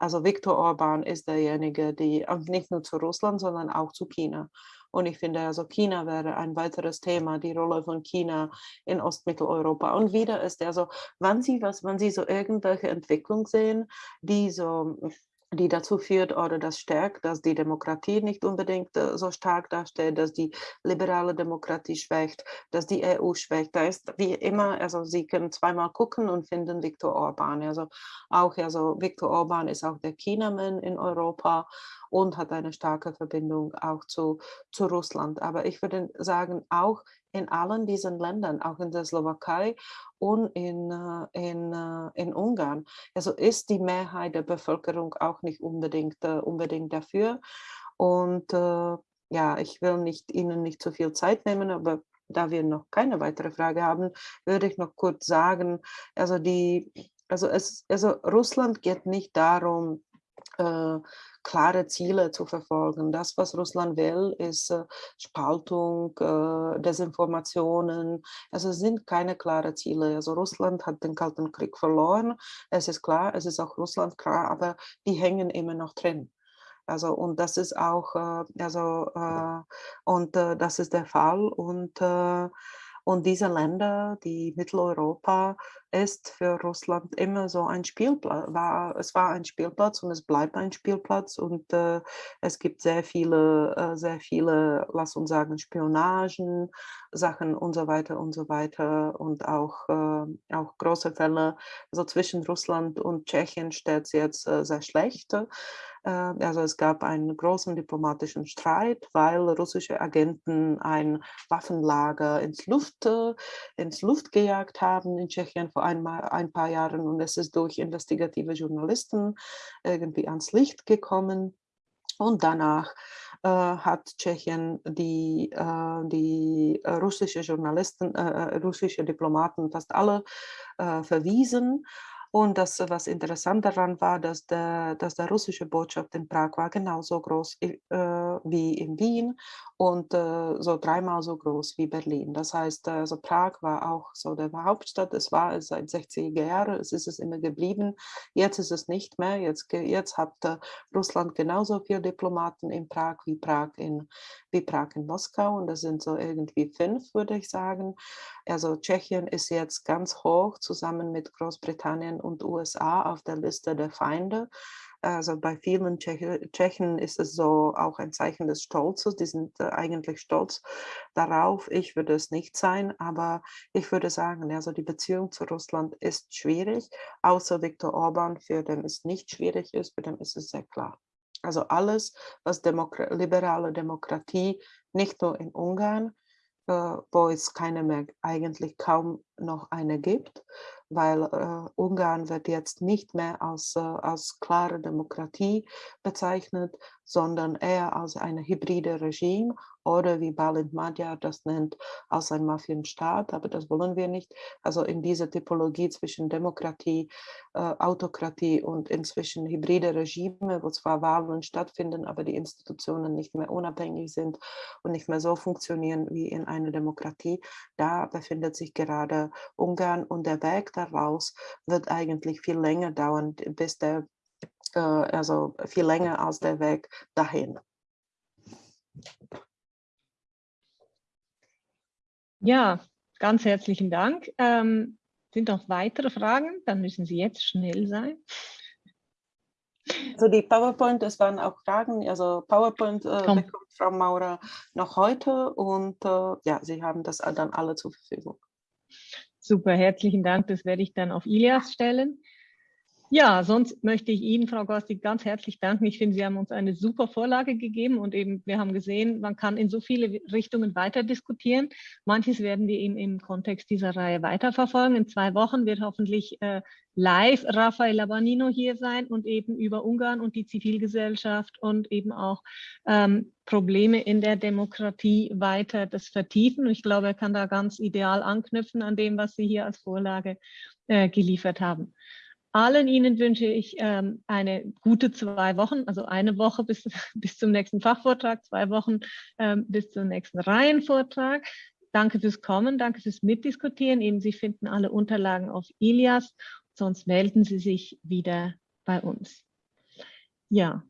Also Viktor Orban ist derjenige, die nicht nur zu Russland, sondern auch zu China. Und ich finde, also China wäre ein weiteres Thema, die Rolle von China in Ostmitteleuropa. Und wieder ist er so, wenn Sie was, wenn Sie so irgendwelche Entwicklung sehen, die so die dazu führt oder das stärkt, dass die Demokratie nicht unbedingt äh, so stark dasteht, dass die liberale Demokratie schwächt, dass die EU schwächt. Da ist wie immer, also Sie können zweimal gucken und finden Viktor Orban. Also auch, also Viktor Orban ist auch der Chinaman in Europa und hat eine starke Verbindung auch zu, zu Russland. Aber ich würde sagen, auch in allen diesen Ländern, auch in der Slowakei und in, äh, in, äh, in Ungarn. Also ist die Mehrheit der Bevölkerung auch nicht unbedingt, äh, unbedingt dafür. Und ja, ich will nicht, Ihnen nicht zu viel Zeit nehmen, aber da wir noch keine weitere Frage haben, würde ich noch kurz sagen, also die, also es, also Russland geht nicht darum, äh, klare Ziele zu verfolgen. Das, was Russland will, ist äh, Spaltung, äh, Desinformationen. Also es sind keine klaren Ziele. Also Russland hat den Kalten Krieg verloren. Es ist klar, es ist auch Russland klar, aber die hängen immer noch drin. Also und das ist auch, äh, also äh, und äh, das ist der Fall und und diese Länder, die Mitteleuropa, ist für Russland immer so ein Spielplatz. War, es war ein Spielplatz und es bleibt ein Spielplatz und äh, es gibt sehr viele, äh, sehr viele, lass uns sagen, Spionagen, Sachen und so weiter und so weiter und auch, äh, auch große Fälle. Also zwischen Russland und Tschechien steht es jetzt äh, sehr schlecht. Äh, also es gab einen großen diplomatischen Streit, weil russische Agenten ein Waffenlager ins Luft, äh, ins Luft gejagt haben in Tschechien vor ein, ein paar Jahren und es ist durch investigative Journalisten irgendwie ans Licht gekommen. Und danach äh, hat Tschechien die, äh, die russische Journalisten, russische Diplomaten fast alle verwiesen. Und das, was interessant daran war, dass der, dass der russische Botschaft in Prag war genauso groß äh, wie in Wien und äh, so dreimal so groß wie Berlin. Das heißt, also Prag war auch so der Hauptstadt. Es war es seit 60er Jahren, es ist es immer geblieben. Jetzt ist es nicht mehr. Jetzt, jetzt hat äh, Russland genauso viele Diplomaten in Prag wie Prag in, wie Prag in Moskau. Und das sind so irgendwie fünf, würde ich sagen. Also Tschechien ist jetzt ganz hoch zusammen mit Großbritannien und USA auf der Liste der Feinde. Also bei vielen Tschechen ist es so auch ein Zeichen des Stolzes. Die sind äh, eigentlich stolz darauf. Ich würde es nicht sein, aber ich würde sagen, also die Beziehung zu Russland ist schwierig, außer Viktor Orban, für den es nicht schwierig ist, für den ist es sehr klar. Also alles, was Demokra liberale Demokratie, nicht nur in Ungarn, äh, wo es keine mehr, eigentlich kaum noch eine gibt, weil äh, Ungarn wird jetzt nicht mehr als, äh, als klare Demokratie bezeichnet, sondern eher als ein hybride Regime oder wie Balint Madja das nennt, als ein Mafienstaat, aber das wollen wir nicht. Also in dieser Typologie zwischen Demokratie, äh, Autokratie und inzwischen hybride Regime, wo zwar Wahlen stattfinden, aber die Institutionen nicht mehr unabhängig sind und nicht mehr so funktionieren wie in einer Demokratie, da befindet sich gerade Ungarn und der Weg daraus wird eigentlich viel länger dauern, bis der, also viel länger als der Weg dahin. Ja, ganz herzlichen Dank. Ähm, sind noch weitere Fragen? Dann müssen Sie jetzt schnell sein. Also die PowerPoint, es waren auch Fragen, also PowerPoint äh, bekommt Frau Maurer noch heute und äh, ja, Sie haben das dann alle zur Verfügung. Super, herzlichen Dank. Das werde ich dann auf Ilias stellen. Ja, sonst möchte ich Ihnen, Frau Gostig, ganz herzlich danken. Ich finde, Sie haben uns eine super Vorlage gegeben und eben, wir haben gesehen, man kann in so viele Richtungen weiter diskutieren. Manches werden wir eben im Kontext dieser Reihe weiterverfolgen. In zwei Wochen wird hoffentlich äh, live Rafael Labanino hier sein und eben über Ungarn und die Zivilgesellschaft und eben auch ähm, Probleme in der Demokratie weiter das vertiefen. ich glaube, er kann da ganz ideal anknüpfen an dem, was Sie hier als Vorlage äh, geliefert haben. Allen Ihnen wünsche ich ähm, eine gute zwei Wochen, also eine Woche bis, bis zum nächsten Fachvortrag, zwei Wochen ähm, bis zum nächsten Reihenvortrag. Danke fürs Kommen, danke fürs Mitdiskutieren. Eben, Sie finden alle Unterlagen auf Ilias, sonst melden Sie sich wieder bei uns. Ja.